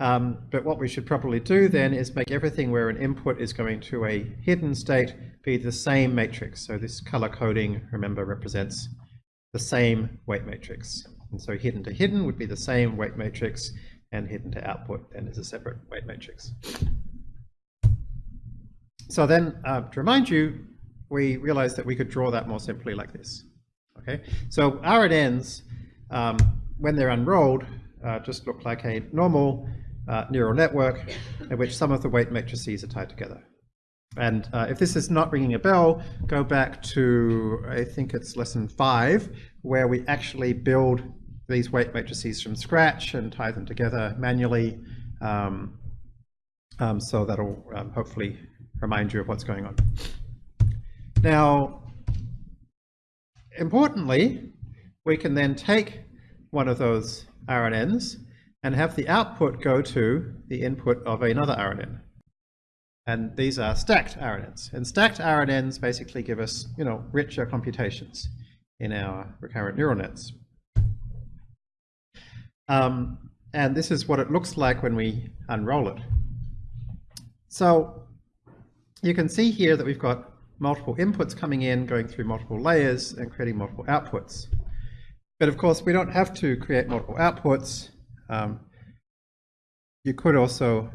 um, but what we should probably do then is make everything where an input is going to a hidden state be the same matrix. So this color coding, remember, represents the same weight matrix. And so hidden to hidden would be the same weight matrix, and hidden to output then is a separate weight matrix. So then, uh, to remind you, we realized that we could draw that more simply like this. Okay, so RNNs, um, when they're unrolled, uh, just look like a normal uh, neural network in which some of the weight matrices are tied together. And uh, if this is not ringing a bell, go back to, I think it's lesson five, where we actually build these weight matrices from scratch and tie them together manually. Um, um, so that'll um, hopefully remind you of what's going on. Now, importantly, we can then take one of those RNNs and have the output go to the input of another RNN. And these are stacked RNNs. And stacked RNNs basically give us, you know, richer computations in our recurrent neural nets. Um, and this is what it looks like when we unroll it. So you can see here that we've got multiple inputs coming in, going through multiple layers and creating multiple outputs. But of course, we don't have to create multiple outputs. Um, you could also,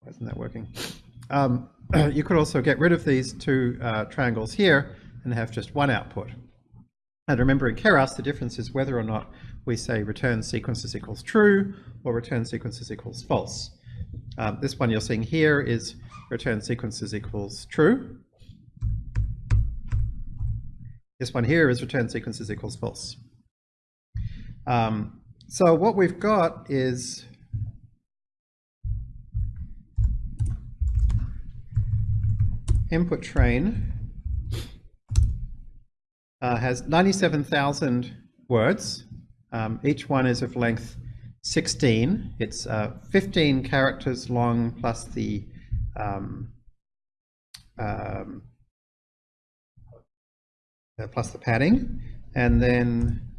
why isn't that working? Um, you could also get rid of these two uh, triangles here and have just one output. And remember in Keras, the difference is whether or not we say return sequences equals true or return sequences equals false. Um, this one you're seeing here is return sequences equals true. This one here is return sequences equals false. Um, so what we've got is input train uh, has 97,000 words. Um, each one is of length 16. It's uh, 15 characters long plus the um, um, uh, plus the padding, and then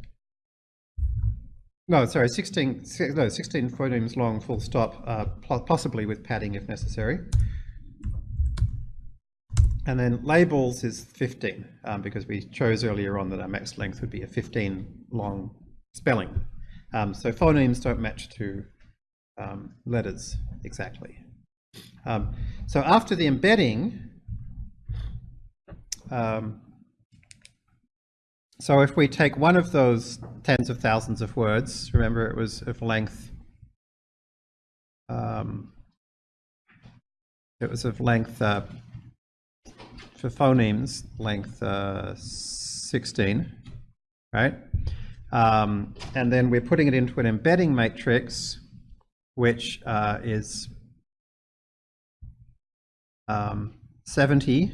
no, sorry, 16, no, 16 phonemes long, full stop, uh, po- possibly with padding if necessary. And then labels is 15, um, because we chose earlier on that our max length would be a 15 long spelling. Um, so phonemes don't match to um, letters exactly. Um, so after the embedding, um, so if we take one of those tens of thousands of words, remember it was of length, um, it was of length, uh, for phonemes, length uh, 16, right? Um, and then we're putting it into an embedding matrix, which uh, is um, 70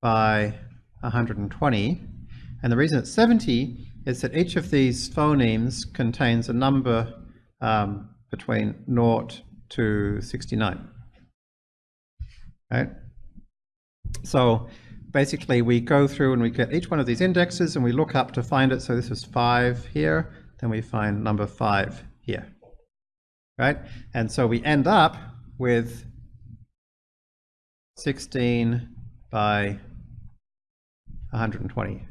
by 120. And the reason it's 70 is that each of these phonemes contains a number um, between 0 to 69. Right? So basically we go through and we get each one of these indexes and we look up to find it. So this is 5 here, then we find number 5 here. Right? And so we end up with 16 by 120.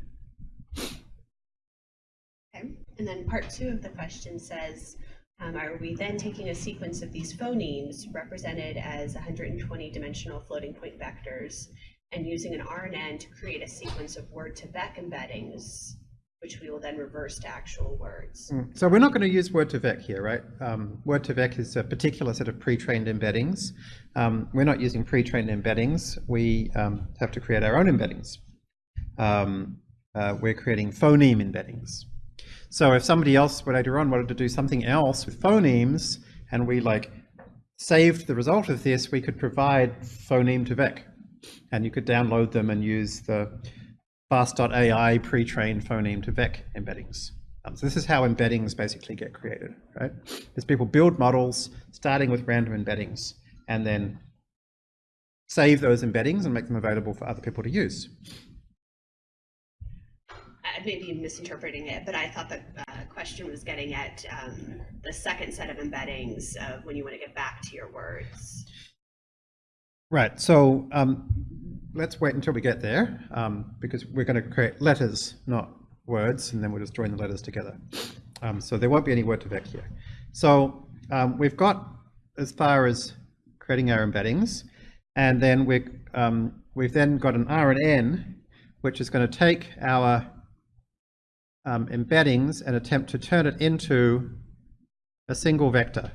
Okay, and then part two of the question says, um, are we then taking a sequence of these phonemes represented as 120 dimensional floating point vectors and using an RNN to create a sequence of word to vec embeddings, which we will then reverse to actual words? Mm. So we're not going to use word to vec here, right? Um, word to vec is a particular set of pre-trained embeddings. Um, we're not using pre-trained embeddings. We um, have to create our own embeddings. Um, uh, we're creating phoneme embeddings. So if somebody else later on wanted to do something else with phonemes, and we like saved the result of this, we could provide phoneme to vec, and you could download them and use the fast.ai pre-trained phoneme to vec embeddings. Um, so this is how embeddings basically get created, right? Is people build models starting with random embeddings and then save those embeddings and make them available for other people to use. I may be misinterpreting it, but I thought the uh, question was getting at um, the second set of embeddings of when you want to get back to your words. Right, so um, let's wait until we get there um, because we're going to create letters, not words, and then we'll just join the letters together. Um, so there won't be any word2vec here. So um, we've got as far as creating our embeddings, and then we um, we've then got an RNN, which is going to take our um, embeddings and attempt to turn it into a single vector.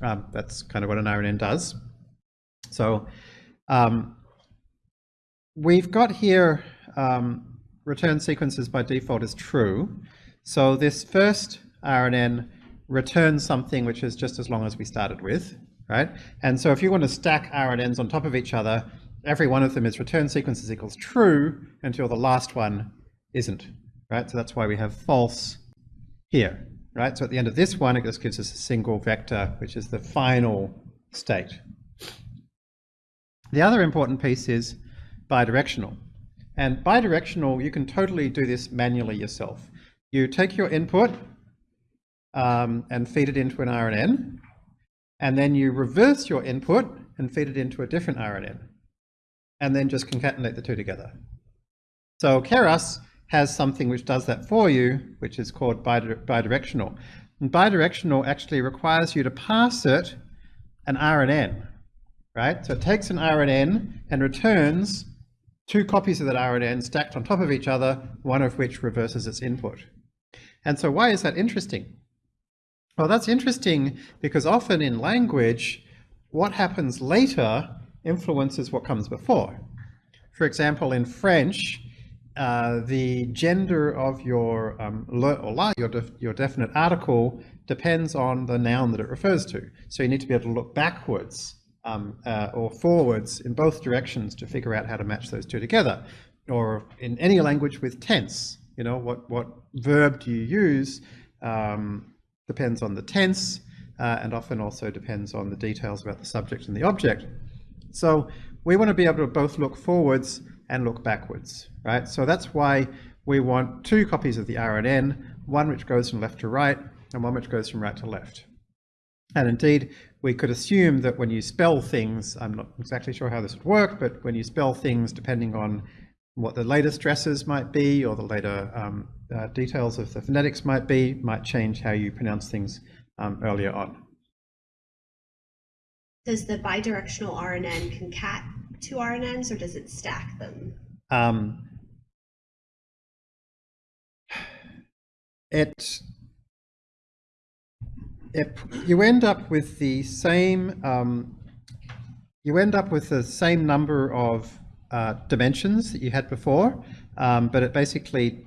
That's kind of what an RNN does. So um, we've got here um, return sequences by default is true. So this first RNN returns something which is just as long as we started with, right? And so if you want to stack RNNs on top of each other, every one of them is return sequences equals true until the last one isn't, right? So that's why we have false here, right? So at the end of this one, it just gives us a single vector, which is the final state. The other important piece is bidirectional. And bidirectional, you can totally do this manually yourself. You take your input um, and feed it into an RNN, and then you reverse your input and feed it into a different RNN, and then just concatenate the two together. So Keras has something which does that for you, which is called bidirectional. And bidirectional actually requires you to pass it an RNN, right? So it takes an RNN and returns two copies of that RNN stacked on top of each other, one of which reverses its input. And so why is that interesting? Well, that's interesting because often in language, what happens later influences what comes before. For example, in French, uh, the gender of your um, le or la, your, def your definite article, depends on the noun that it refers to. So you need to be able to look backwards um, uh, or forwards in both directions to figure out how to match those two together. Or in any language with tense, you know, what, what verb do you use um, depends on the tense uh, and often also depends on the details about the subject and the object. So we want to be able to both look forwards and look backwards, right? So that's why we want two copies of the RNN, one which goes from left to right and one which goes from right to left. And indeed, we could assume that when you spell things, I'm not exactly sure how this would work, but when you spell things, depending on what the later stresses might be or the later um, uh, details of the phonetics might be, might change how you pronounce things um, earlier on. Does the bidirectional RNN concat two RNNs or does it stack them? Um, it, it, you end up with the same, um, you end up with the same number of uh, dimensions that you had before, um, but it basically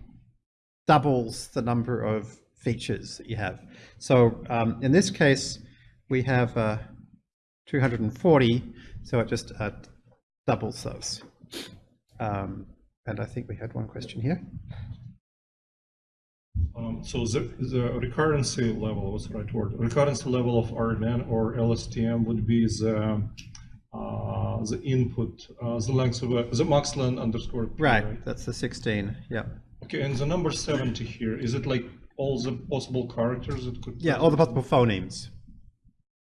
doubles the number of features that you have. So um, in this case, we have uh, 240, so it just uh, doubles those. Um, and I think we had one question here. Um, so the, the recurrency level, what's the right word? Recurrency level of RNN or LSTM would be the uh, the input, uh, the length of a, the max len underscore p, Right, that's the 16, yeah. Okay, and the number 70 here, is it like all the possible characters that could? Yeah, all the possible phonemes.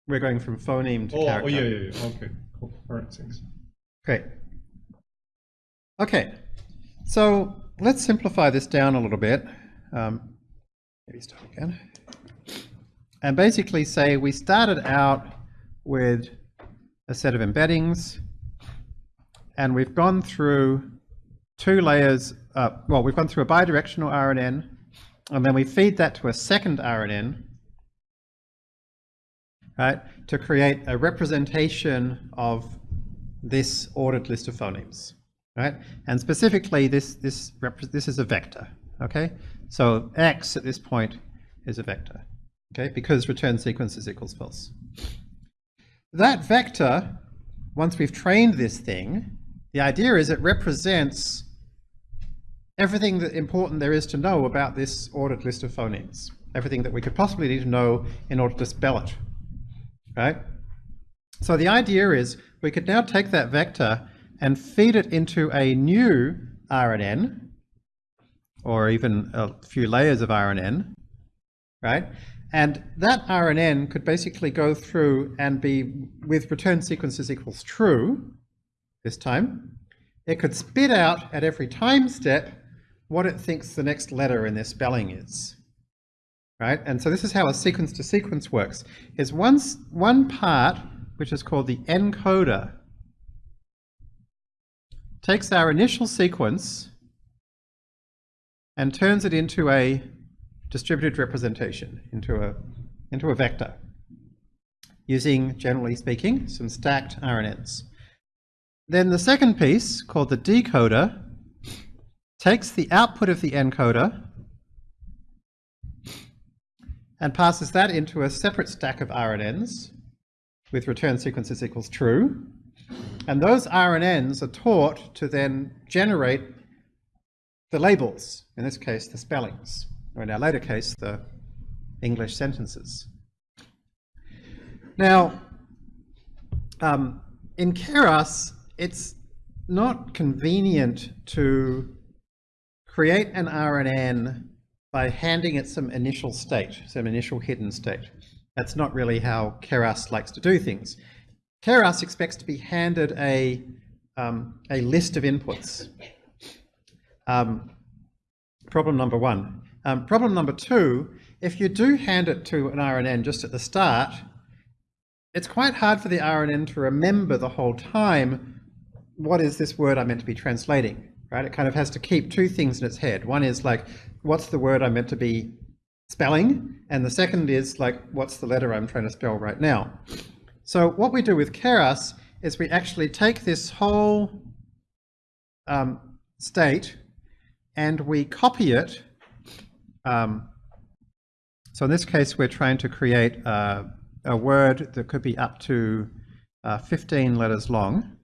We're going from phoneme to Oh, oh, yeah, yeah, yeah, okay, cool, all right, thanks. Great. Okay, so let's simplify this down a little bit. Um, maybe start again. And basically say we started out with a set of embeddings and we've gone through two layers, uh, well, we've gone through a bidirectional RNN and then we feed that to a second RNN right, to create a representation of this ordered list of phonemes, right? And specifically, this this this is a vector, okay? So x at this point is a vector, okay? Because return sequences equals false. That vector, once we've trained this thing, the idea is it represents everything that important there is to know about this ordered list of phonemes, everything that we could possibly need to know in order to spell it, right? So the idea is we could now take that vector and feed it into a new RNN, or even a few layers of RNN, right? And that RNN could basically go through and be with return sequences equals true this time. It could spit out at every time step what it thinks the next letter in their spelling is. Right? And so this is how a sequence to sequence works. Is one, one part, which is called the encoder, takes our initial sequence and turns it into a distributed representation, into a, into a vector, using, generally speaking, some stacked RNNs. Then the second piece, called the decoder, takes the output of the encoder and passes that into a separate stack of RNNs with return sequences equals true. And those RNNs are taught to then generate the labels, in this case the spellings, or in our later case the English sentences. Now, um, in Keras, it's not convenient to create an RNN by handing it some initial state, some initial hidden state. That's not really how Keras likes to do things. Keras expects to be handed a, um, a list of inputs. Um, problem number one. Um, problem number two, if you do hand it to an RNN just at the start, it's quite hard for the RNN to remember the whole time what is this word I'm meant to be translating, right? It kind of has to keep two things in its head. One is like, what's the word I'm meant to be spelling? And the second is like, what's the letter I'm trying to spell right now? So what we do with Keras is we actually take this whole um, state and we copy it. Um, so in this case, we're trying to create uh, a word that could be up to uh, 15 letters long.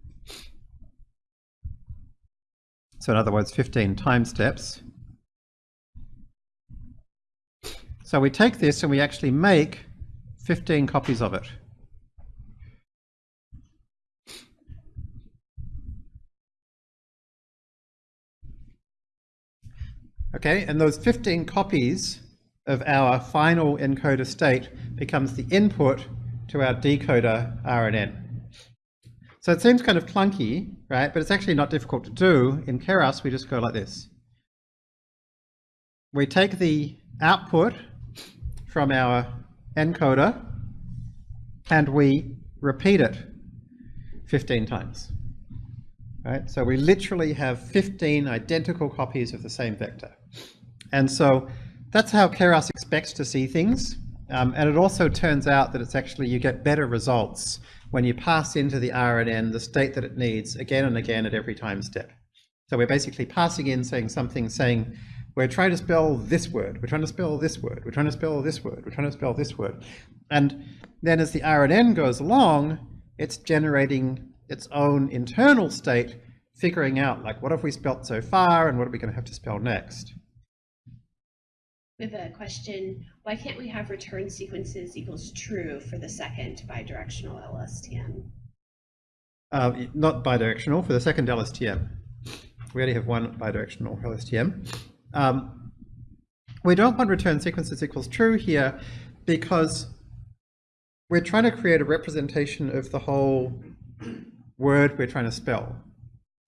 So in other words, 15 time steps. So we take this and we actually make 15 copies of it. Okay, and those 15 copies of our final encoder state becomes the input to our decoder RNN. So it seems kind of clunky, right? But it's actually not difficult to do. In Keras, we just go like this. We take the output from our encoder and we repeat it 15 times. Right? So we literally have 15 identical copies of the same vector. And so that's how Keras expects to see things. Um, and it also turns out that it's actually, you get better results when you pass into the RNN the state that it needs again and again at every time step. So we're basically passing in saying something, saying, we're trying to spell this word, we're trying to spell this word, we're trying to spell this word, we're trying to spell this word. And then as the RNN goes along, it's generating its own internal state, figuring out like, what have we spelt so far and what are we going to have to spell next? We have a question, why can't we have return sequences equals true for the second bidirectional LSTM? Uh, not bidirectional, for the second LSTM. We only have one bidirectional LSTM. Um, we don't want return sequences equals true here because we're trying to create a representation of the whole word we're trying to spell.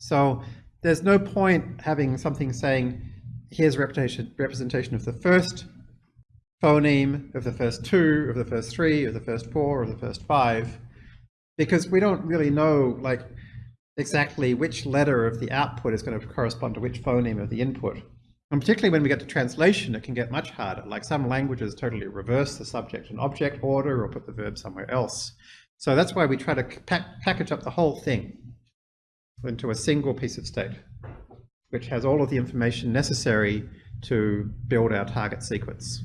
So there's no point having something saying, here's representation, representation of the first phoneme, of the first two, of the first three, of the first four, of the first five, because we don't really know like exactly which letter of the output is going to correspond to which phoneme of the input. And particularly when we get to translation, it can get much harder. Like some languages totally reverse the subject and object order or put the verb somewhere else. So that's why we try to pack, package up the whole thing into a single piece of state, which has all of the information necessary to build our target sequence.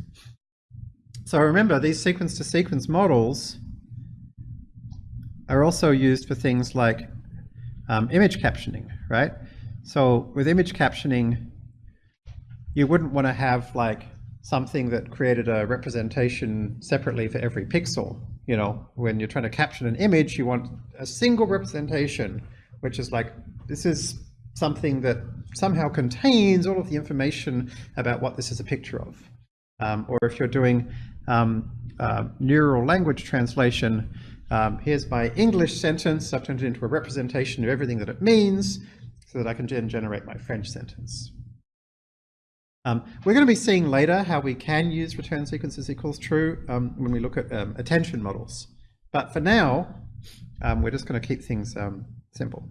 So remember, these sequence-to-sequence -sequence models are also used for things like um, image captioning, right? So with image captioning, you wouldn't want to have like something that created a representation separately for every pixel. You know, when you're trying to caption an image, you want a single representation, which is like, this is something that somehow contains all of the information about what this is a picture of. Um, or if you're doing um, uh, neural language translation, um, here's my English sentence, I've turned it into a representation of everything that it means, so that I can then generate my French sentence. Um, we're going to be seeing later how we can use return sequences equals true um, when we look at um, attention models. But for now, we're just going to keep things simple.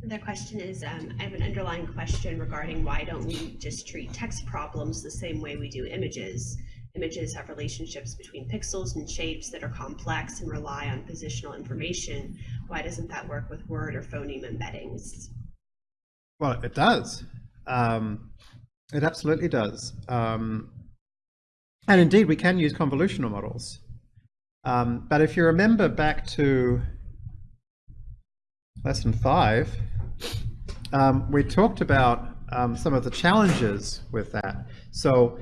The question is, um, I have an underlying question regarding why don't we just treat text problems the same way we do images? Images have relationships between pixels and shapes that are complex and rely on positional information. Why doesn't that work with word or phoneme embeddings? Well, it does. Um, it absolutely does. Um, and indeed, we can use convolutional models. Um, but if you remember back to lesson five, um, we talked about um, some of the challenges with that. So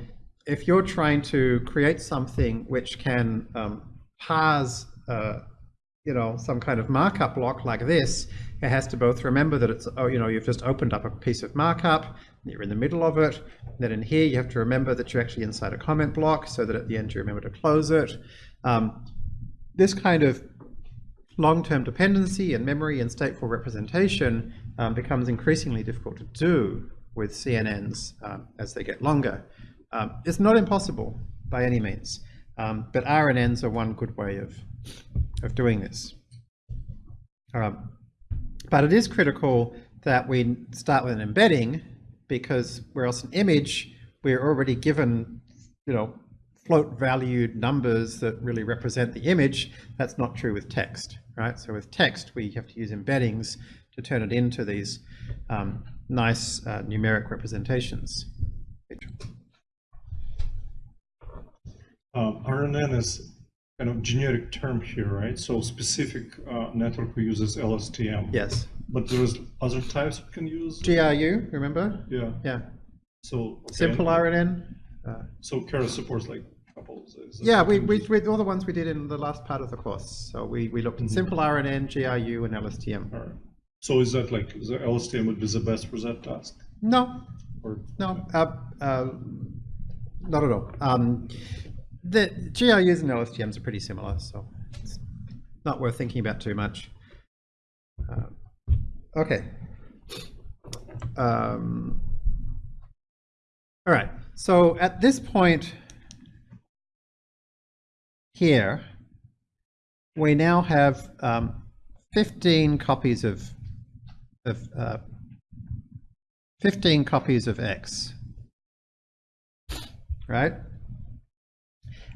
if you're trying to create something which can um, parse uh, you know, some kind of markup block like this, it has to both remember that it's, oh, you know, you've just opened up a piece of markup, you're in the middle of it. Then in here, you have to remember that you're actually inside a comment block so that at the end you remember to close it. Um, this kind of long-term dependency and memory and stateful representation um, becomes increasingly difficult to do with CNNs um, as they get longer. Um, it's not impossible by any means, um, but RNNs are one good way of of doing this. Um, but it is critical that we start with an embedding because whereas an image, we're already given, you know, float valued numbers that really represent the image. That's not true with text, right? So with text, we have to use embeddings to turn it into these um, nice uh, numeric representations. Um, RNN is kind of generic term here, right? So specific uh, network we uses LSTM. Yes. But there's other types we can use. GRU, remember? Yeah. Yeah. So okay. Simple RNN. Uh, so Keras supports like a couple of those. Yeah, we, we, we, all the ones we did in the last part of the course. So we, we looked at Mhm. simple RNN, GRU, and LSTM. All right. So is that like the LSTM would be the best for that task? No, Or no, uh, uh, not at all. Um, the GRUs and LSTMs are pretty similar, so it's not worth thinking about too much. Uh, okay. Um, all right, so at this point here, we now have um, 15 copies of, of uh, 15 copies of X, right?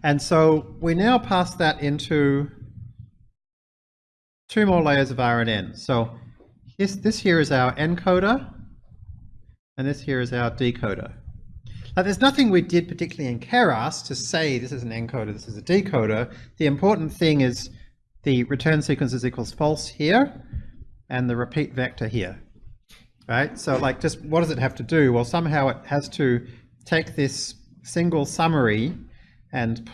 And so we now pass that into two more layers of RNN. So this, this here is our encoder, and this here is our decoder. There's nothing we did particularly in Keras to say this is an encoder, this is a decoder. The important thing is the return sequence is equals false here, and the repeat vector here. Right? So like just what does it have to do? Well, somehow it has to take this single summary and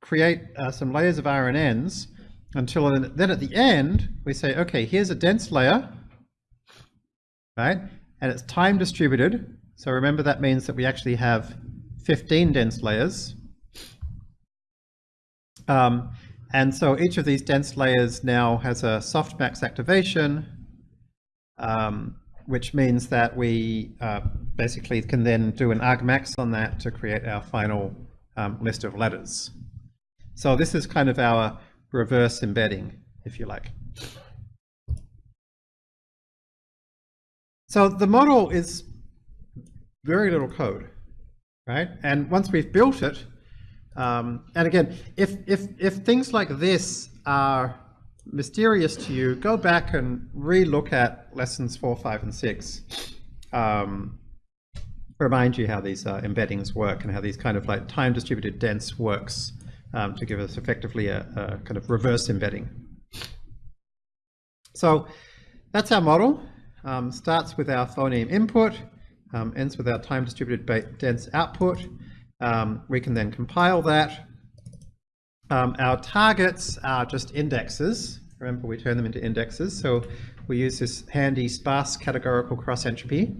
create uh, some layers of RNNs until then, then at the end we say, okay, here's a dense layer, right? And it's time distributed. So remember that means that we actually have 15 dense layers. Um, and so each of these dense layers now has a softmax activation, um, which means that we uh, basically can then do an argmax on that to create our final um, list of letters. So this is kind of our reverse embedding, if you like. So the model is very little code, right? And once we've built it, um, and again, if, if, if things like this are mysterious to you, go back and re-look at lessons four, five, and six. Um, remind you how these uh, embeddings work and how these kind of like time distributed dense works um, to give us effectively a, a kind of reverse embedding. So that's our model. Um, starts with our phoneme input, um, ends with our time distributed dense output. Um, we can then compile that. Um, our targets are just indexes. Remember, we turn them into indexes. So we use this handy sparse categorical cross entropy.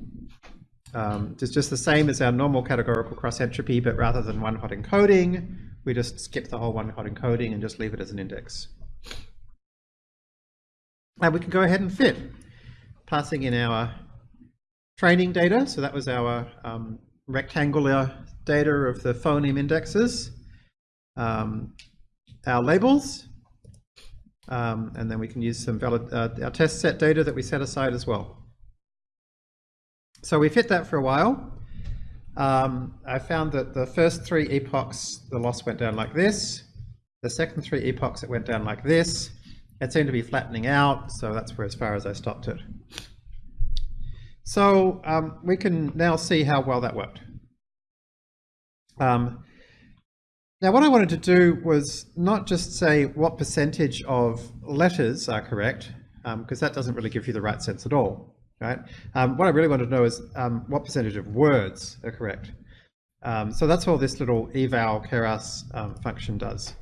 Um, it's just the same as our normal categorical cross entropy, but rather than one hot encoding, we just skip the whole one hot encoding and just leave it as an index. And we can go ahead and fit, passing in our training data. So that was our um, rectangular data of the phoneme indexes, um, our labels, um, and then we can use some valid, uh, our test set data that we set aside as well. So we fit that for a while. Um, I found that the first three epochs, the loss went down like this. The second three epochs, it went down like this. It seemed to be flattening out, so that's where as far as I stopped it. So um, we can now see how well that worked. Um, now what I wanted to do was not just say what percentage of letters are correct, because that doesn't really give you the right sense at all, right? Um, what I really wanted to know is um, what percentage of words are correct. Um, so that's all this little eval keras um, function does.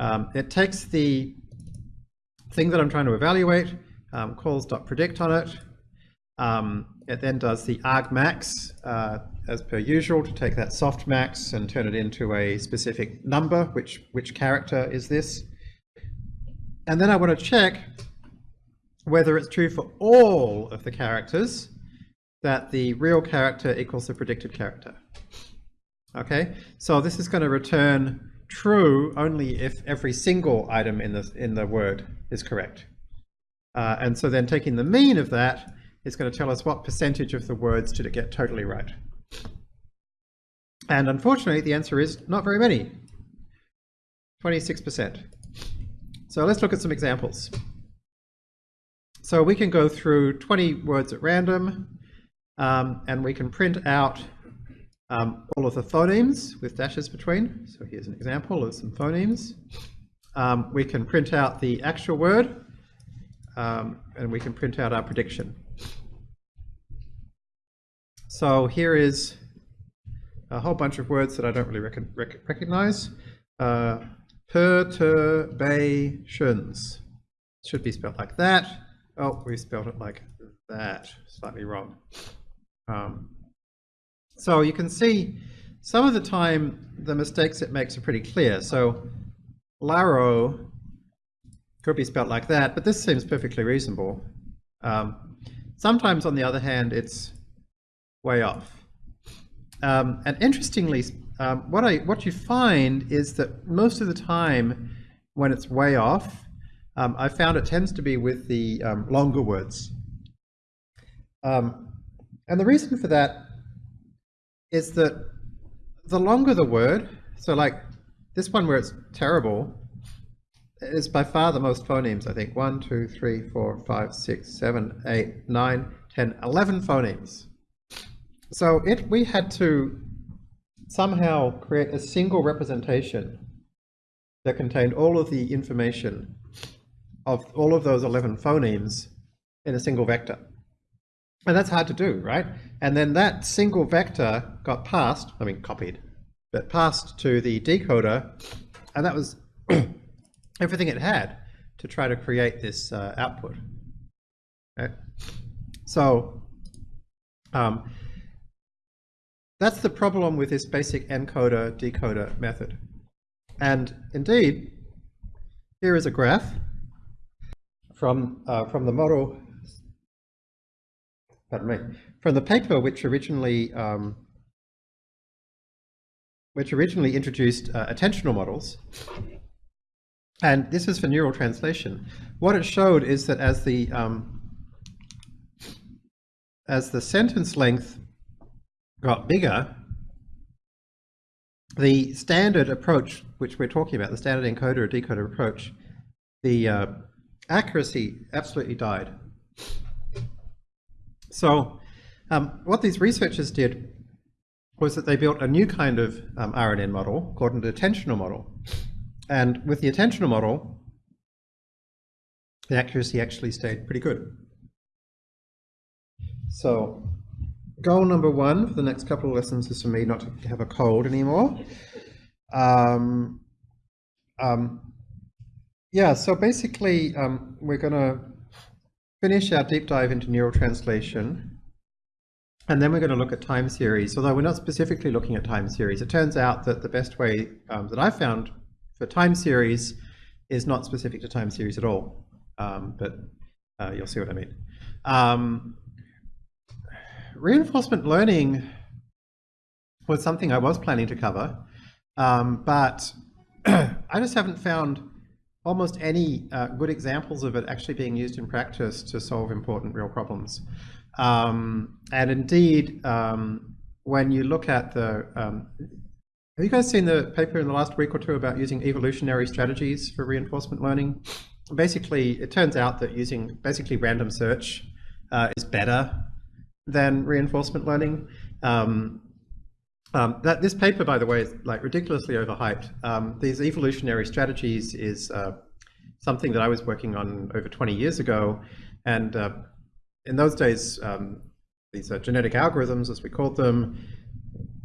Um, it takes the thing that I'm trying to evaluate, um, calls dot .predict on it. Um, it then does the argmax uh, as per usual to take that softmax and turn it into a specific number, which, which character is this. And then I want to check whether it's true for all of the characters that the real character equals the predicted character. Okay, so this is going to return true only if every single item in the, in the word is correct. Uh, and so then taking the mean of that is going to tell us what percentage of the words did it get totally right. And unfortunately, the answer is not very many, 26%. So let's look at some examples. So we can go through 20 words at random, um, and we can print out um, all of the phonemes with dashes between. So here's an example of some phonemes. Um, we can print out the actual word, um, and we can print out our prediction. So here is a whole bunch of words that I don't really rec rec recognize. Uh, perturbations should be spelled like that. oh, we spelled it like that, slightly wrong. Um, so you can see some of the time the mistakes it makes are pretty clear. So Laro could be spelled like that, but this seems perfectly reasonable. Um, sometimes, on the other hand, it's way off. Um, and interestingly, um, what I what you find is that most of the time, when it's way off, um, I found it tends to be with the um, longer words. Um, and the reason for that is that the longer the word, so like this one where it's terrible, is by far the most phonemes, I think. One, two, three, four, five, six, seven, eight, nine, ten, eleven phonemes. So we had to somehow create a single representation that contained all of the information of all of those 11 phonemes in a single vector. And that's hard to do, right? And then that single vector got passed, I mean copied, but passed to the decoder, and that was everything it had to try to create this uh, output. Okay? So um, that's the problem with this basic encoder decoder method. And indeed, here is a graph from uh, from the model, pardon me, from the paper which originally um, which originally introduced uh, attentional models. And this is for neural translation. What it showed is that as the um, as the sentence length got bigger, the standard approach, which we're talking about, the standard encoder or decoder approach, the uh, accuracy absolutely died. So um, what these researchers did was that they built a new kind of um, RNN model called an attentional model. And with the attentional model, the accuracy actually stayed pretty good. So goal number one for the next couple of lessons is for me not to have a cold anymore. Um, um, yeah, so basically um, we're going to finish our deep dive into neural translation. And then we're going to look at time series, although we're not specifically looking at time series. It turns out that the best way um, that I found for time series is not specific to time series at all, um, but uh, you'll see what I mean. Reinforcement learning was something I was planning to cover, um, but I just haven't found almost any uh, good examples of it actually being used in practice to solve important real problems. Um, and indeed, um, when you look at the, um, have you guys seen the paper in the last week or two about using evolutionary strategies for reinforcement learning? Basically, it turns out that using basically random search uh, is better than reinforcement learning. Um, um, that this paper, by the way, is like ridiculously overhyped. Um, these evolutionary strategies is uh, something that I was working on over 20 years ago, and uh, in those days, um, these genetic algorithms, as we called them,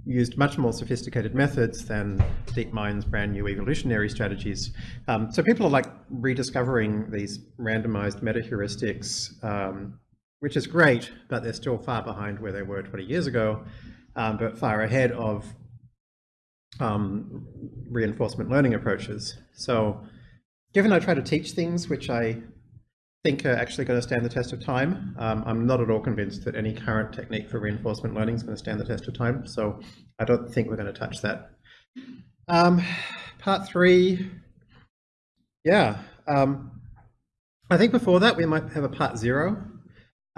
used much more sophisticated methods than DeepMind's brand new evolutionary strategies. Um, so people are like rediscovering these randomized meta heuristics um, which is great, but they're still far behind where they were 20 years ago, um, but far ahead of um, reinforcement learning approaches. So given I try to teach things which I think are actually going to stand the test of time, um, I'm not at all convinced that any current technique for reinforcement learning is going to stand the test of time. So I don't think we're going to touch that. Um, part three, yeah. Um, I think before that we might have a part zero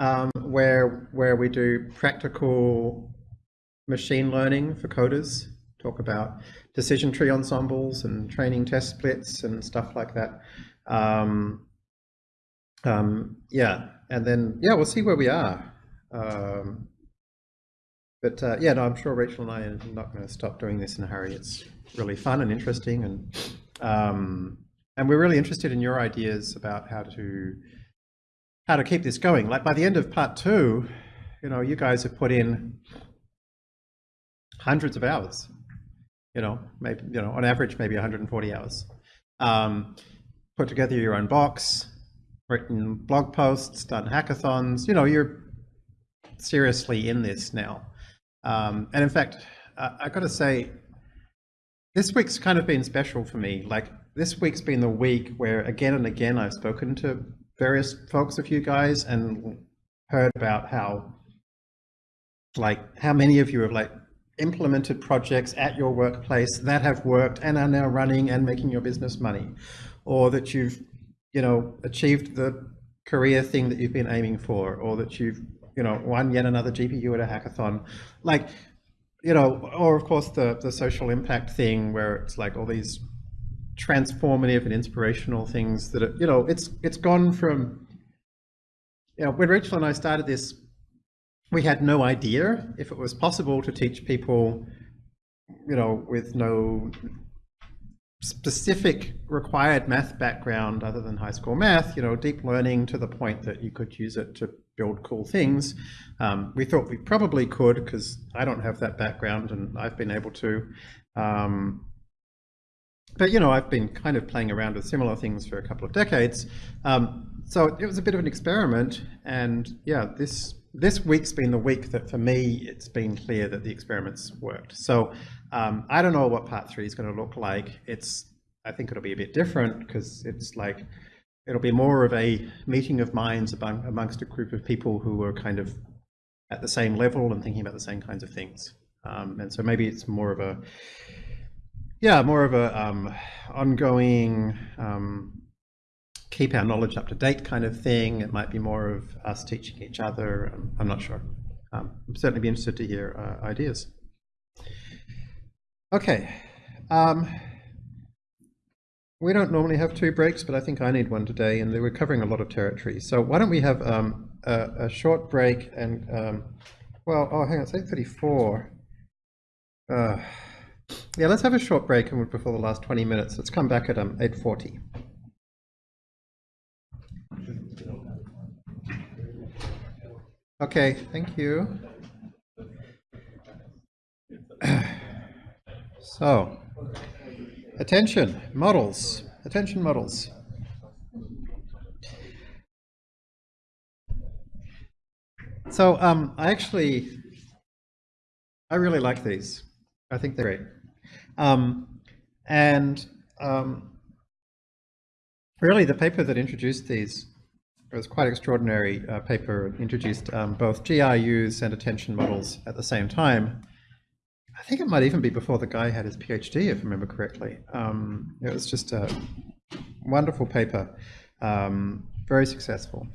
um, where where we do practical machine learning for coders, talk about decision tree ensembles and training test splits and stuff like that. Um, um, yeah, and then yeah, we'll see where we are. Um, but uh, yeah, no, I'm sure Rachel and I are not going to stop doing this in a hurry. It's really fun and interesting, and um, and we're really interested in your ideas about how to how to keep this going. Like by the end of part two, you know, you guys have put in hundreds of hours, you know, maybe, you know, on average, maybe 140 hours. Um, put together your own box, written blog posts, done hackathons. You know, you're seriously in this now. Um, and in fact, uh, I got to say, this week's kind of been special for me. Like this week's been the week where again and again I've spoken to various folks of you guys and heard about how like how many of you have like implemented projects at your workplace that have worked and are now running and making your business money? Or that you've you know achieved the career thing that you've been aiming for? Or that you've you know won yet another gpu at a hackathon? Like you know or of course the the social impact thing where it's like all these transformative and inspirational things that are, you know it's it's gone from you know when rachel and i started this we had no idea if it was possible to teach people, you know, with no specific required math background other than high school math, you know, deep learning to the point that you could use it to build cool things. Um, we thought we probably could because I don't have that background and I've been able to. Um, but, you know, I've been kind of playing around with similar things for a couple of decades. Um, so it was a bit of an experiment and yeah, this this week's been the week that for me, it's been clear that the experiments worked. So um, I don't know what part three is going to look like. It's, I think it'll be a bit different because it's like, it'll be more of a meeting of minds among, amongst a group of people who are kind of at the same level and thinking about the same kinds of things. Um, and so maybe it's more of a, yeah, more of a um, ongoing um, keep our knowledge up to date kind of thing. It might be more of us teaching each other. I'm, I'm not sure. Um, I'm certainly be interested to hear uh, ideas. Okay. Um, we don't normally have two breaks, but I think I need one today, and we're covering a lot of territory. So why don't we have um, a, a, short break and, um, well, oh, hang on, it's 8.34. Uh, yeah, let's have a short break and before the last 20 minutes. Let's come back at um, 8.40. Okay, thank you. So, attention, models, attention models. So um, I actually, I really like these. I think they're great. Um, and um, really the paper that introduced these it was quite extraordinary uh, paper, introduced um, both GRUs and attention models at the same time. I think it might even be before the guy had his PhD, if I remember correctly. Um, it was just a wonderful paper, um, very successful.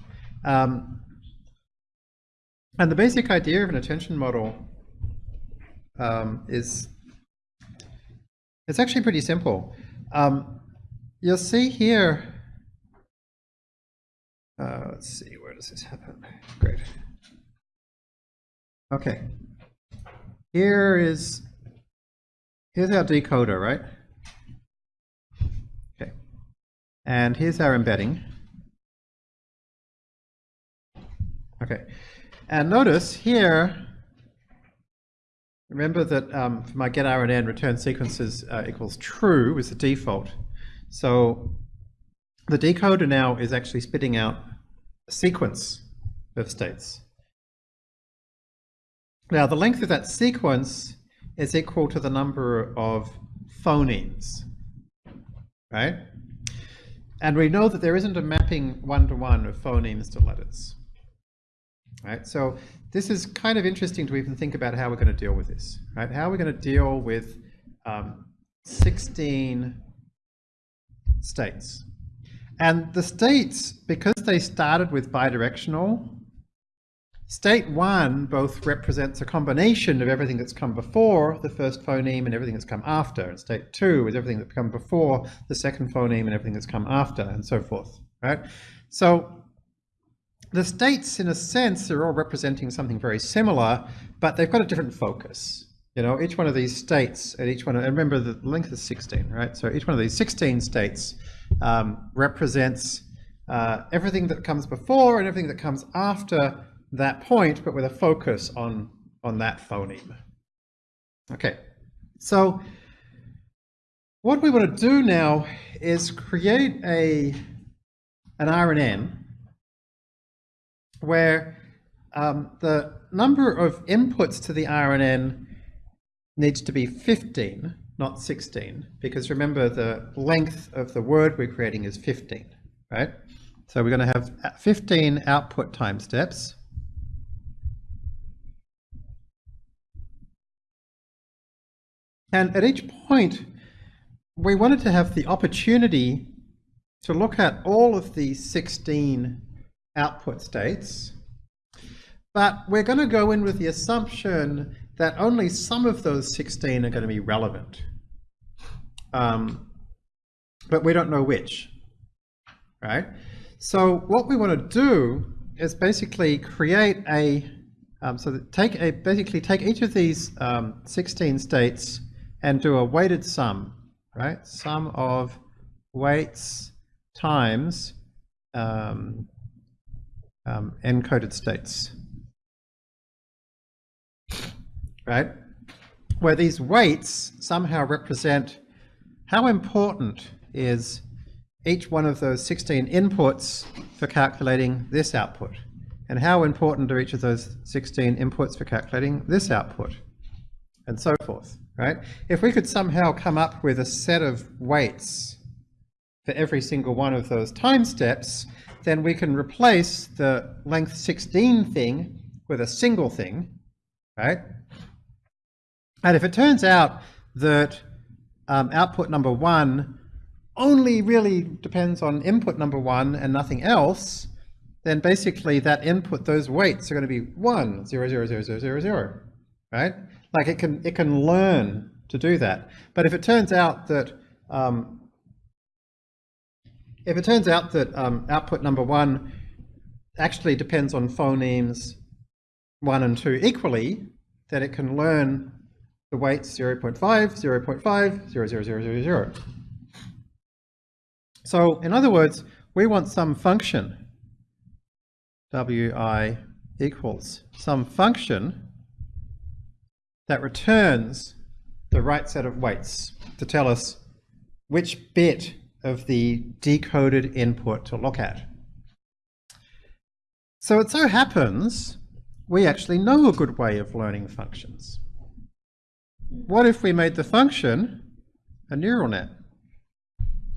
Um, and the basic idea of an attention model um, is, it's actually pretty simple. Um, you'll see here uh, let's see, where does this happen? Great. Okay. Here is, here's our decoder, right? Okay. And here's our embedding. Okay. And notice here, remember that um, for my get RNN return sequences uh, equals true is the default. So the decoder now is actually spitting out a sequence of states. Now, the length of that sequence is equal to the number of phonemes, right? And we know that there isn't a mapping one-to-one -one of phonemes to letters, right? So this is kind of interesting to even think about how we're going to deal with this, right? How are we going to deal with um, 16 states? And the states, because they started with bidirectional, state one both represents a combination of everything that's come before the first phoneme and everything that's come after. And state two is everything that's come before the second phoneme and everything that's come after, and so forth, right? So the states, in a sense, are all representing something very similar, but they've got a different focus. You know, each one of these states, and each one, and remember the length is 16, right? So each one of these 16 states um, represents uh, everything that comes before and everything that comes after that point, but with a focus on, on that phoneme. Okay, so what we want to do now is create a, an RNN where um, the number of inputs to the RNN needs to be 15, not 16, because remember the length of the word we're creating is 15, right? So we're going to have 15 output time steps. And at each point, we wanted to have the opportunity to look at all of these 16 output states, but we're going to go in with the assumption that only some of those 16 are going to be relevant. Um, but we don't know which, right? So what we want to do is basically create a, um, so take a, basically take each of these um, 16 states and do a weighted sum, right? Sum of weights times um, um, encoded states, right? Where these weights somehow represent how important is each one of those 16 inputs for calculating this output? And how important are each of those 16 inputs for calculating this output? And so forth, right? If we could somehow come up with a set of weights for every single one of those time steps, then we can replace the length 16 thing with a single thing, right? And if it turns out that um, output number one only really depends on input number one and nothing else, then basically that input, those weights are going to be one, zero, zero, zero, zero, zero, zero, right? Like it can, it can learn to do that. But if it turns out that, um, if it turns out that um, output number one actually depends on phonemes one and two equally, then it can learn the weights 0 0.5, 0 0.5, 0, 0, 0, 0, 0. So in other words, we want some function, wi equals some function that returns the right set of weights to tell us which bit of the decoded input to look at. So it so happens we actually know a good way of learning functions. What if we made the function a neural net?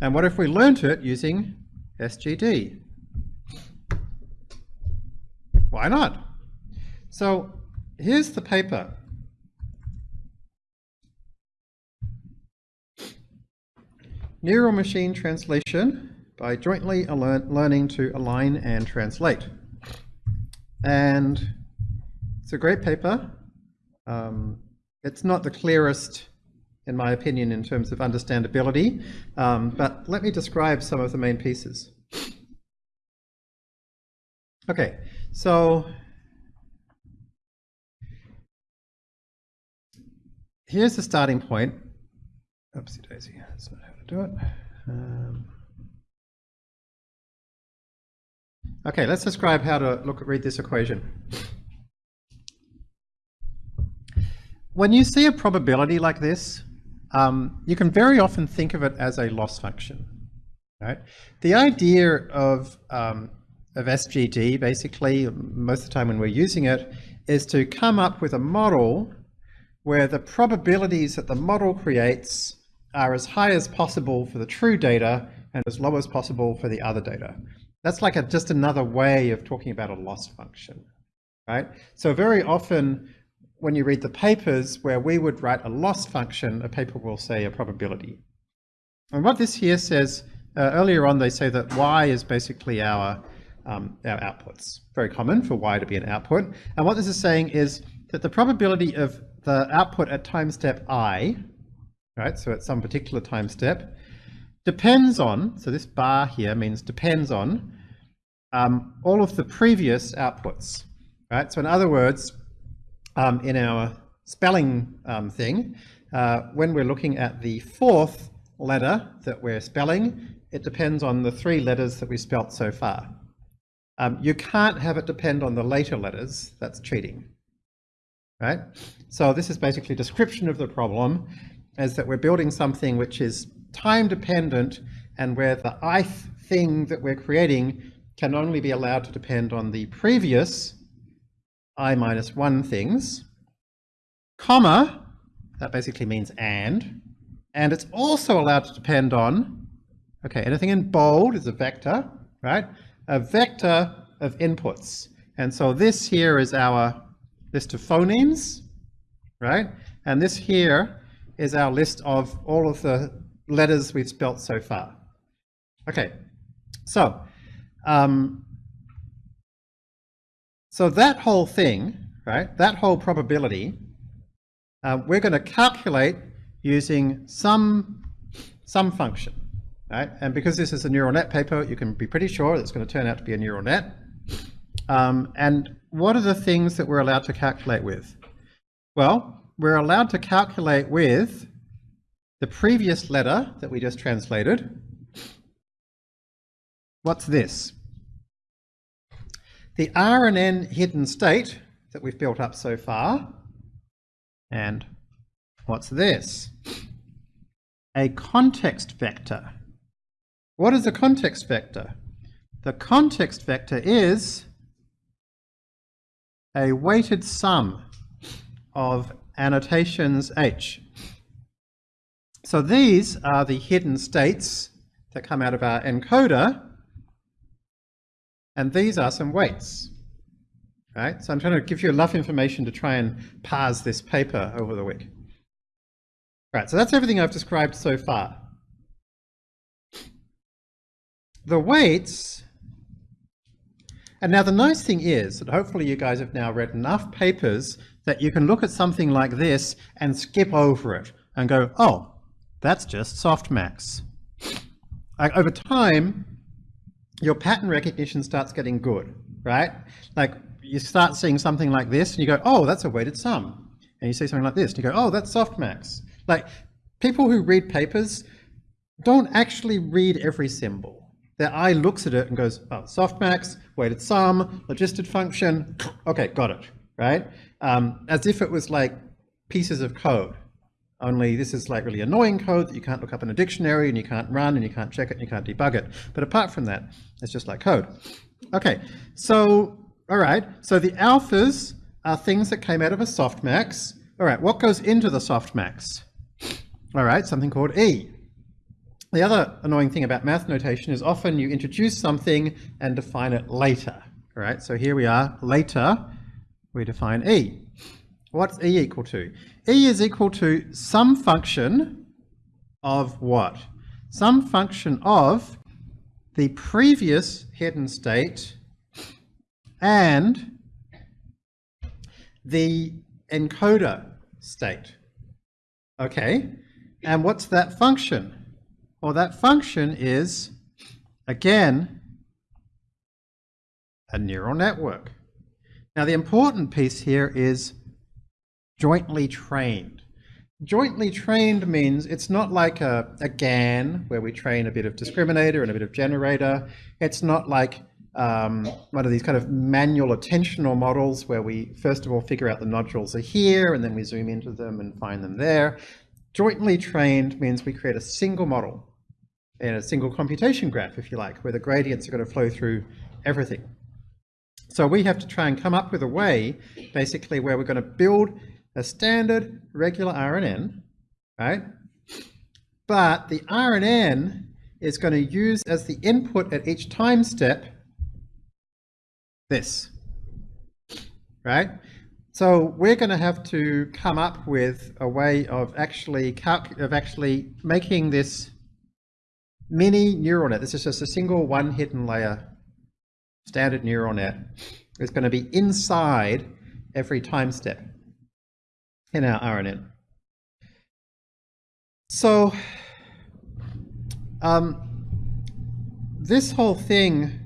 And what if we learnt it using SGD? Why not? So here's the paper. Neural Machine Translation by Jointly Learning to Align and Translate. And it's a great paper. Um, it's not the clearest in my opinion, in terms of understandability. Um, but let me describe some of the main pieces. Okay, so here's the starting point. Oopsie daisy, that's not do it. Um, okay, let's describe how to look at read this equation. When you see a probability like this, um, you can very often think of it as a loss function. Right? The idea of, um, of SGD, basically, most of the time when we're using it, is to come up with a model where the probabilities that the model creates are as high as possible for the true data and as low as possible for the other data. That's like a, just another way of talking about a loss function, right? So very often when you read the papers where we would write a loss function, a paper will say a probability. And what this here says, uh, earlier on they say that y is basically our, um, our outputs. Very common for y to be an output. And what this is saying is that the probability of the output at time step i, right, so at some particular time step, depends on, so this bar here means depends on, um, all of the previous outputs, right? So in other words, um, in our spelling um, thing, uh, when we're looking at the fourth letter that we're spelling, it depends on the three letters that we spelt so far. Um, you can't have it depend on the later letters, that's cheating. Right? So this is basically description of the problem, is that we're building something which is time dependent and where the ith thing that we're creating can only be allowed to depend on the previous i minus 1 things, comma, that basically means and, and it's also allowed to depend on, okay, anything in bold is a vector, right? A vector of inputs. And so this here is our list of phonemes, right? And this here is our list of all of the letters we've spelt so far. Okay, so, um, so that whole thing, right, that whole probability, uh, we're going to calculate using some, some function, right? And because this is a neural net paper, you can be pretty sure it's going to turn out to be a neural net. Um, and what are the things that we're allowed to calculate with? Well, we're allowed to calculate with the previous letter that we just translated. What's this? The RNN hidden state that we've built up so far. And what's this? A context vector. What is a context vector? The context vector is a weighted sum of annotations H. So these are the hidden states that come out of our encoder, and these are some weights. Right? So I'm trying to give you enough information to try and parse this paper over the week. Right, so that's everything I've described so far. The weights, and now the nice thing is that hopefully you guys have now read enough papers that you can look at something like this and skip over it and go, oh, that's just softmax. Like uh, over time, your pattern recognition starts getting good, right? Like you start seeing something like this and you go, oh, that's a weighted sum. And you see something like this and you go, oh, that's softmax. Like people who read papers don't actually read every symbol. Their eye looks at it and goes, oh, softmax, weighted sum, logistic function, okay, got it, right? Um, as if it was like pieces of code. Only this is like really annoying code that you can't look up in a dictionary and you can't run and you can't check it and you can't debug it. But apart from that, it's just like code. Okay, so, all right, so the alphas are things that came out of a softmax. All right, what goes into the softmax? All right, something called E. The other annoying thing about math notation is often you introduce something and define it later. All right, so here we are, later, we define E. What's E equal to? E is equal to some function of what? Some function of the previous hidden state and the encoder state. Okay, and what's that function? Well, that function is, again, a neural network. Now, the important piece here is jointly trained. Jointly trained means it's not like a, a GAN where we train a bit of discriminator and a bit of generator. It's not like um, one of these kind of manual attentional models where we first of all figure out the nodules are here and then we zoom into them and find them there. Jointly trained means we create a single model in a single computation graph, if you like, where the gradients are going to flow through everything. So we have to try and come up with a way, basically, where we're going to build a standard regular RNN, right? But the RNN is going to use as the input at each time step this, right? So we're going to have to come up with a way of actually of actually making this mini neural net. This is just a single one hidden layer standard neural net. is going to be inside every time step in our RNN. So um, this whole thing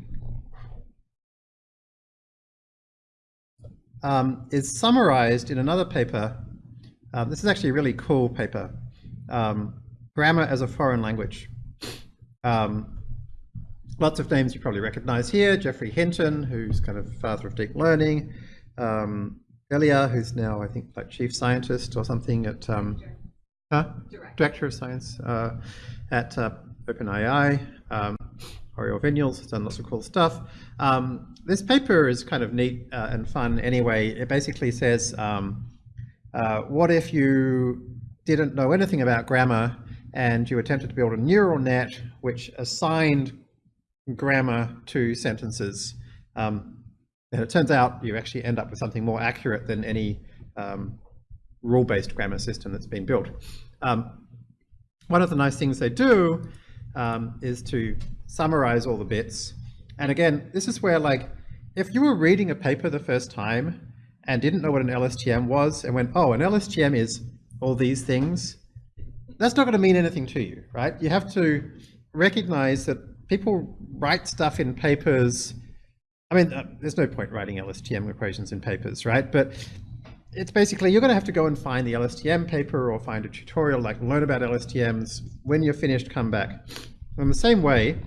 um, is summarized in another paper. Uh, this is actually a really cool paper, um, Grammar as a Foreign Language. Um, lots of names you probably recognize here, Geoffrey Hinton, who's kind of father of deep learning, um, Ilya, who's now, I think, like chief scientist or something at, um, huh? Director. Director of science uh, at uh, OpenAI. Um, Oriol Vinyals has done lots of cool stuff. Um, this paper is kind of neat uh, and fun anyway. It basically says, um, uh, what if you didn't know anything about grammar and you attempted to build a neural net which assigned grammar to sentences. Um, and it turns out you actually end up with something more accurate than any um, rule-based grammar system that's been built. Um, one of the nice things they do um, is to summarize all the bits. And again, this is where like, if you were reading a paper the first time and didn't know what an LSTM was and went, oh, an LSTM is all these things, that's not going to mean anything to you, right? You have to recognize that people write stuff in papers. I mean, uh, there's no point writing LSTM equations in papers, right? But it's basically, you're going to have to go and find the LSTM paper or find a tutorial, like learn about LSTMs. When you're finished, come back. In the same way,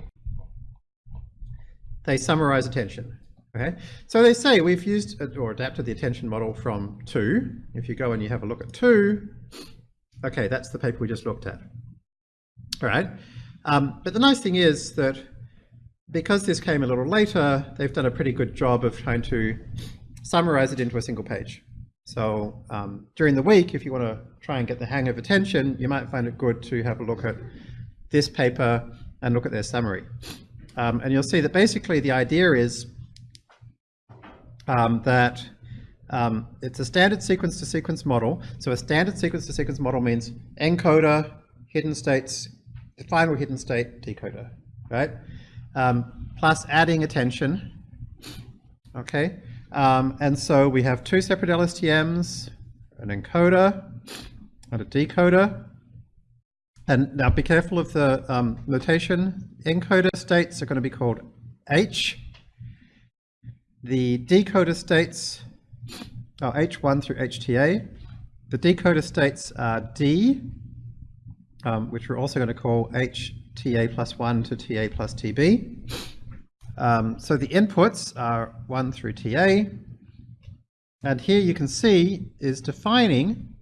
they summarize attention. Okay, so they say we've used uh, or adapted the attention model from two. If you go and you have a look at two, okay, that's the paper we just looked at. All right, um, but the nice thing is that because this came a little later, they've done a pretty good job of trying to summarize it into a single page. So um, during the week, if you want to try and get the hang of attention, you might find it good to have a look at this paper and look at their summary. Um, and you'll see that basically the idea is um, that um, it's a standard sequence to sequence model. So a standard sequence to sequence model means encoder, hidden states, final hidden state, decoder, right? Um, plus adding attention, okay? Um, and so we have two separate LSTMs, an encoder and a decoder. And now be careful of the um, notation. Encoder states are going to be called H. The decoder states are H1 through HTA. The decoder states are D, um, which we're also going to call HTA plus 1 to TA plus TB. Um, so the inputs are 1 through TA. And here you can see is defining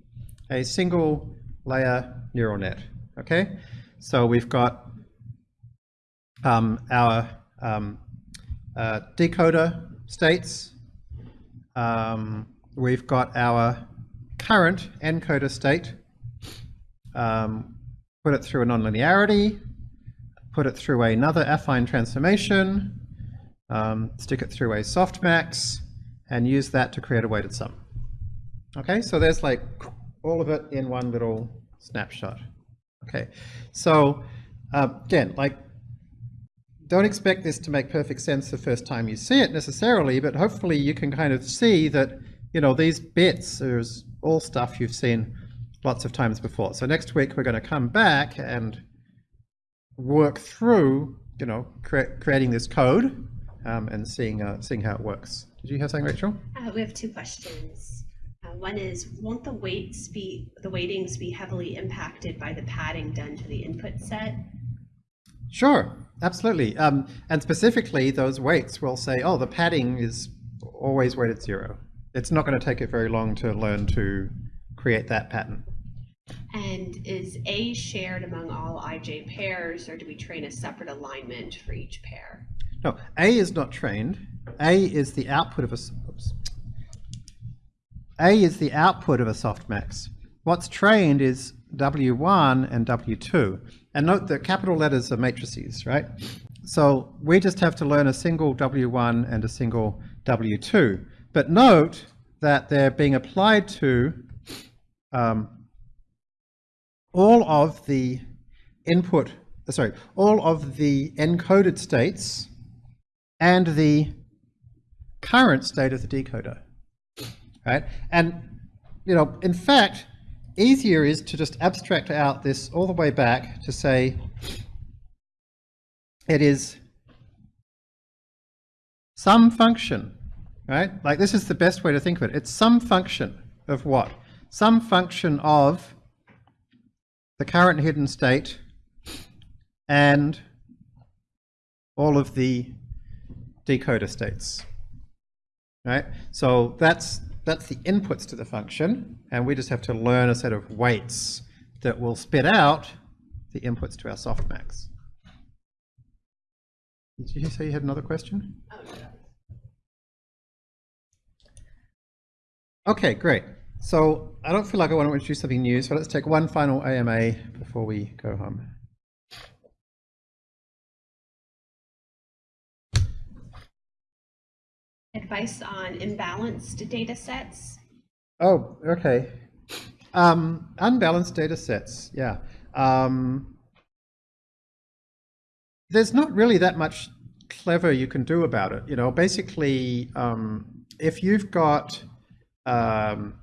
a single layer neural net. Okay, so we've got um, our um, uh, decoder states. Um, we've got our current encoder state. Put it through a nonlinearity, put it through another affine transformation, um, stick it through a softmax, and use that to create a weighted sum. Okay, so there's like all of it in one little snapshot. Okay, so uh, again, like, don't expect this to make perfect sense the first time you see it necessarily, but hopefully you can kind of see that, you know, these bits are all stuff you've seen lots of times before. So next week we're going to come back and work through, you know, cre creating this code um, and seeing uh, seeing how it works. Did you have something, Rachel? Uh, we have two questions. Uh, one is, won't the weights be, the weightings be heavily impacted by the padding done to the input set? Sure, absolutely. Um, and specifically, those weights will say, oh, the padding is always weighted zero. It's not going to take it very long to learn to create that pattern. And is A shared among all IJ pairs, or do we train a separate alignment for each pair? No, A is not trained. A is the output of a, oops. A is the output of a softmax. What's trained is W1 and W2. And note that capital letters are matrices, right? So we just have to learn a single W1 and a single W2. But note that they're being applied to um, all of the input, uh, sorry, all of the encoded states and the current state of the decoder right? And, you know, in fact, easier is to just abstract out this all the way back to say it is some function, right? Like this is the best way to think of it. It's some function of what? Some function of the current hidden state and all of the decoder states, right? So that's that's the inputs to the function, and we just have to learn a set of weights that will spit out the inputs to our softmax. Did you say you had another question? Oh, okay, great. So I don't feel like I want to introduce something new, so let's take one final AMA before we go home. Advice on imbalanced data sets. Oh, okay. Um, unbalanced data sets, yeah. Um, there's not really that much clever you can do about it. You know, basically, um, if you've got, um,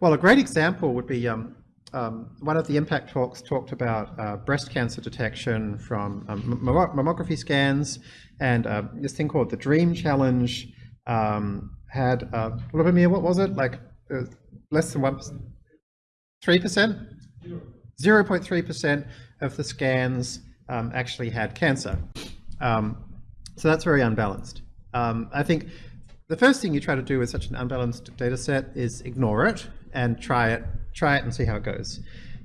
well, a great example would be um, um, one of the impact talks talked about uh, breast cancer detection from um, mammography scans, and uh, this thing called the Dream Challenge um, had, uh, what was it? Like uh, less than one percent, three percent, zero point three percent of the scans um, actually had cancer. Um, so that's very unbalanced. I think the first thing you try to do with such an unbalanced data set is ignore it and try it, try it and see how it goes.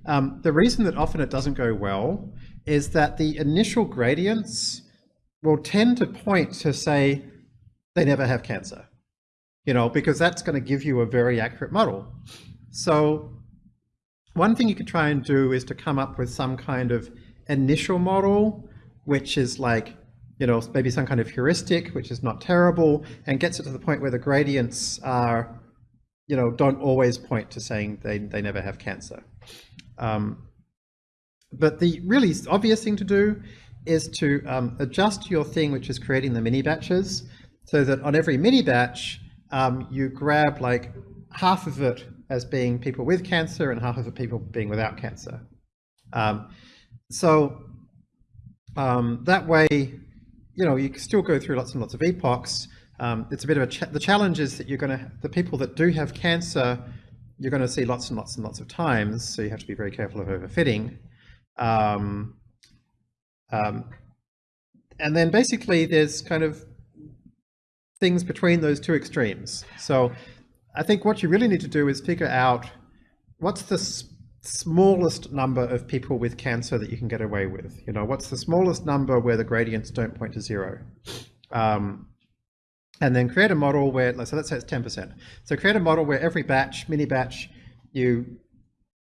Um, the reason that often it doesn't go well is that the initial gradients will tend to point to say they never have cancer, you know, because that's going to give you a very accurate model. So one thing you could try and do is to come up with some kind of initial model, which is like, you know, maybe some kind of heuristic, which is not terrible, and gets it to the point where the gradients are, you know, don't always point to saying they, they never have cancer. Um, but the really obvious thing to do is to um, adjust your thing, which is creating the mini batches, so that on every mini batch, um, you grab like half of it as being people with cancer and half of it people being without cancer. Um, so um, that way, you know, you can still go through lots and lots of epochs. Um, it's a bit of a cha the challenge is that you're going to the people that do have cancer, you're going to see lots and lots and lots of times. So you have to be very careful of overfitting. Um, um, and then basically there's kind of things between those two extremes. So I think what you really need to do is figure out what's the smallest number of people with cancer that you can get away with. You know, what's the smallest number where the gradients don't point to zero? Um, and then create a model where, so let's say it's 10%. So create a model where every batch, mini batch, you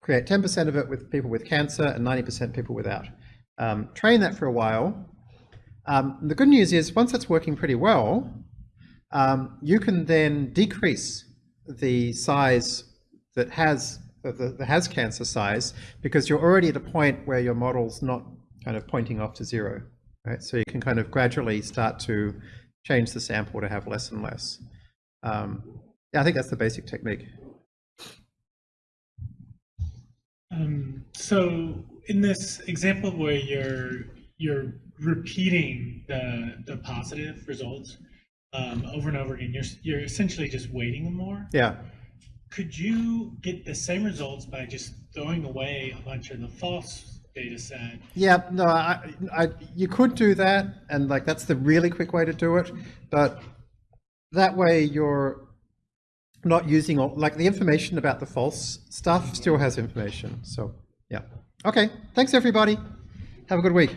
create 10% of it with people with cancer and 90% people without. Um, train that for a while. Um, the good news is once it's working pretty well, um, you can then decrease the size that has the has cancer size because you're already at a point where your model's not kind of pointing off to zero, right? So you can kind of gradually start to change the sample to have less and less. Um, yeah, I think that's the basic technique. Um, so in this example where you're you're repeating the the positive results um, over and over again, you're you're essentially just weighting them more. Yeah. Could you get the same results by just throwing away a bunch of the false data set? Yeah, no, I, I, you could do that, and like that's the really quick way to do it. But that way, you're not using all like the information about the false stuff still has information. So yeah, okay. Thanks everybody. Have a good week.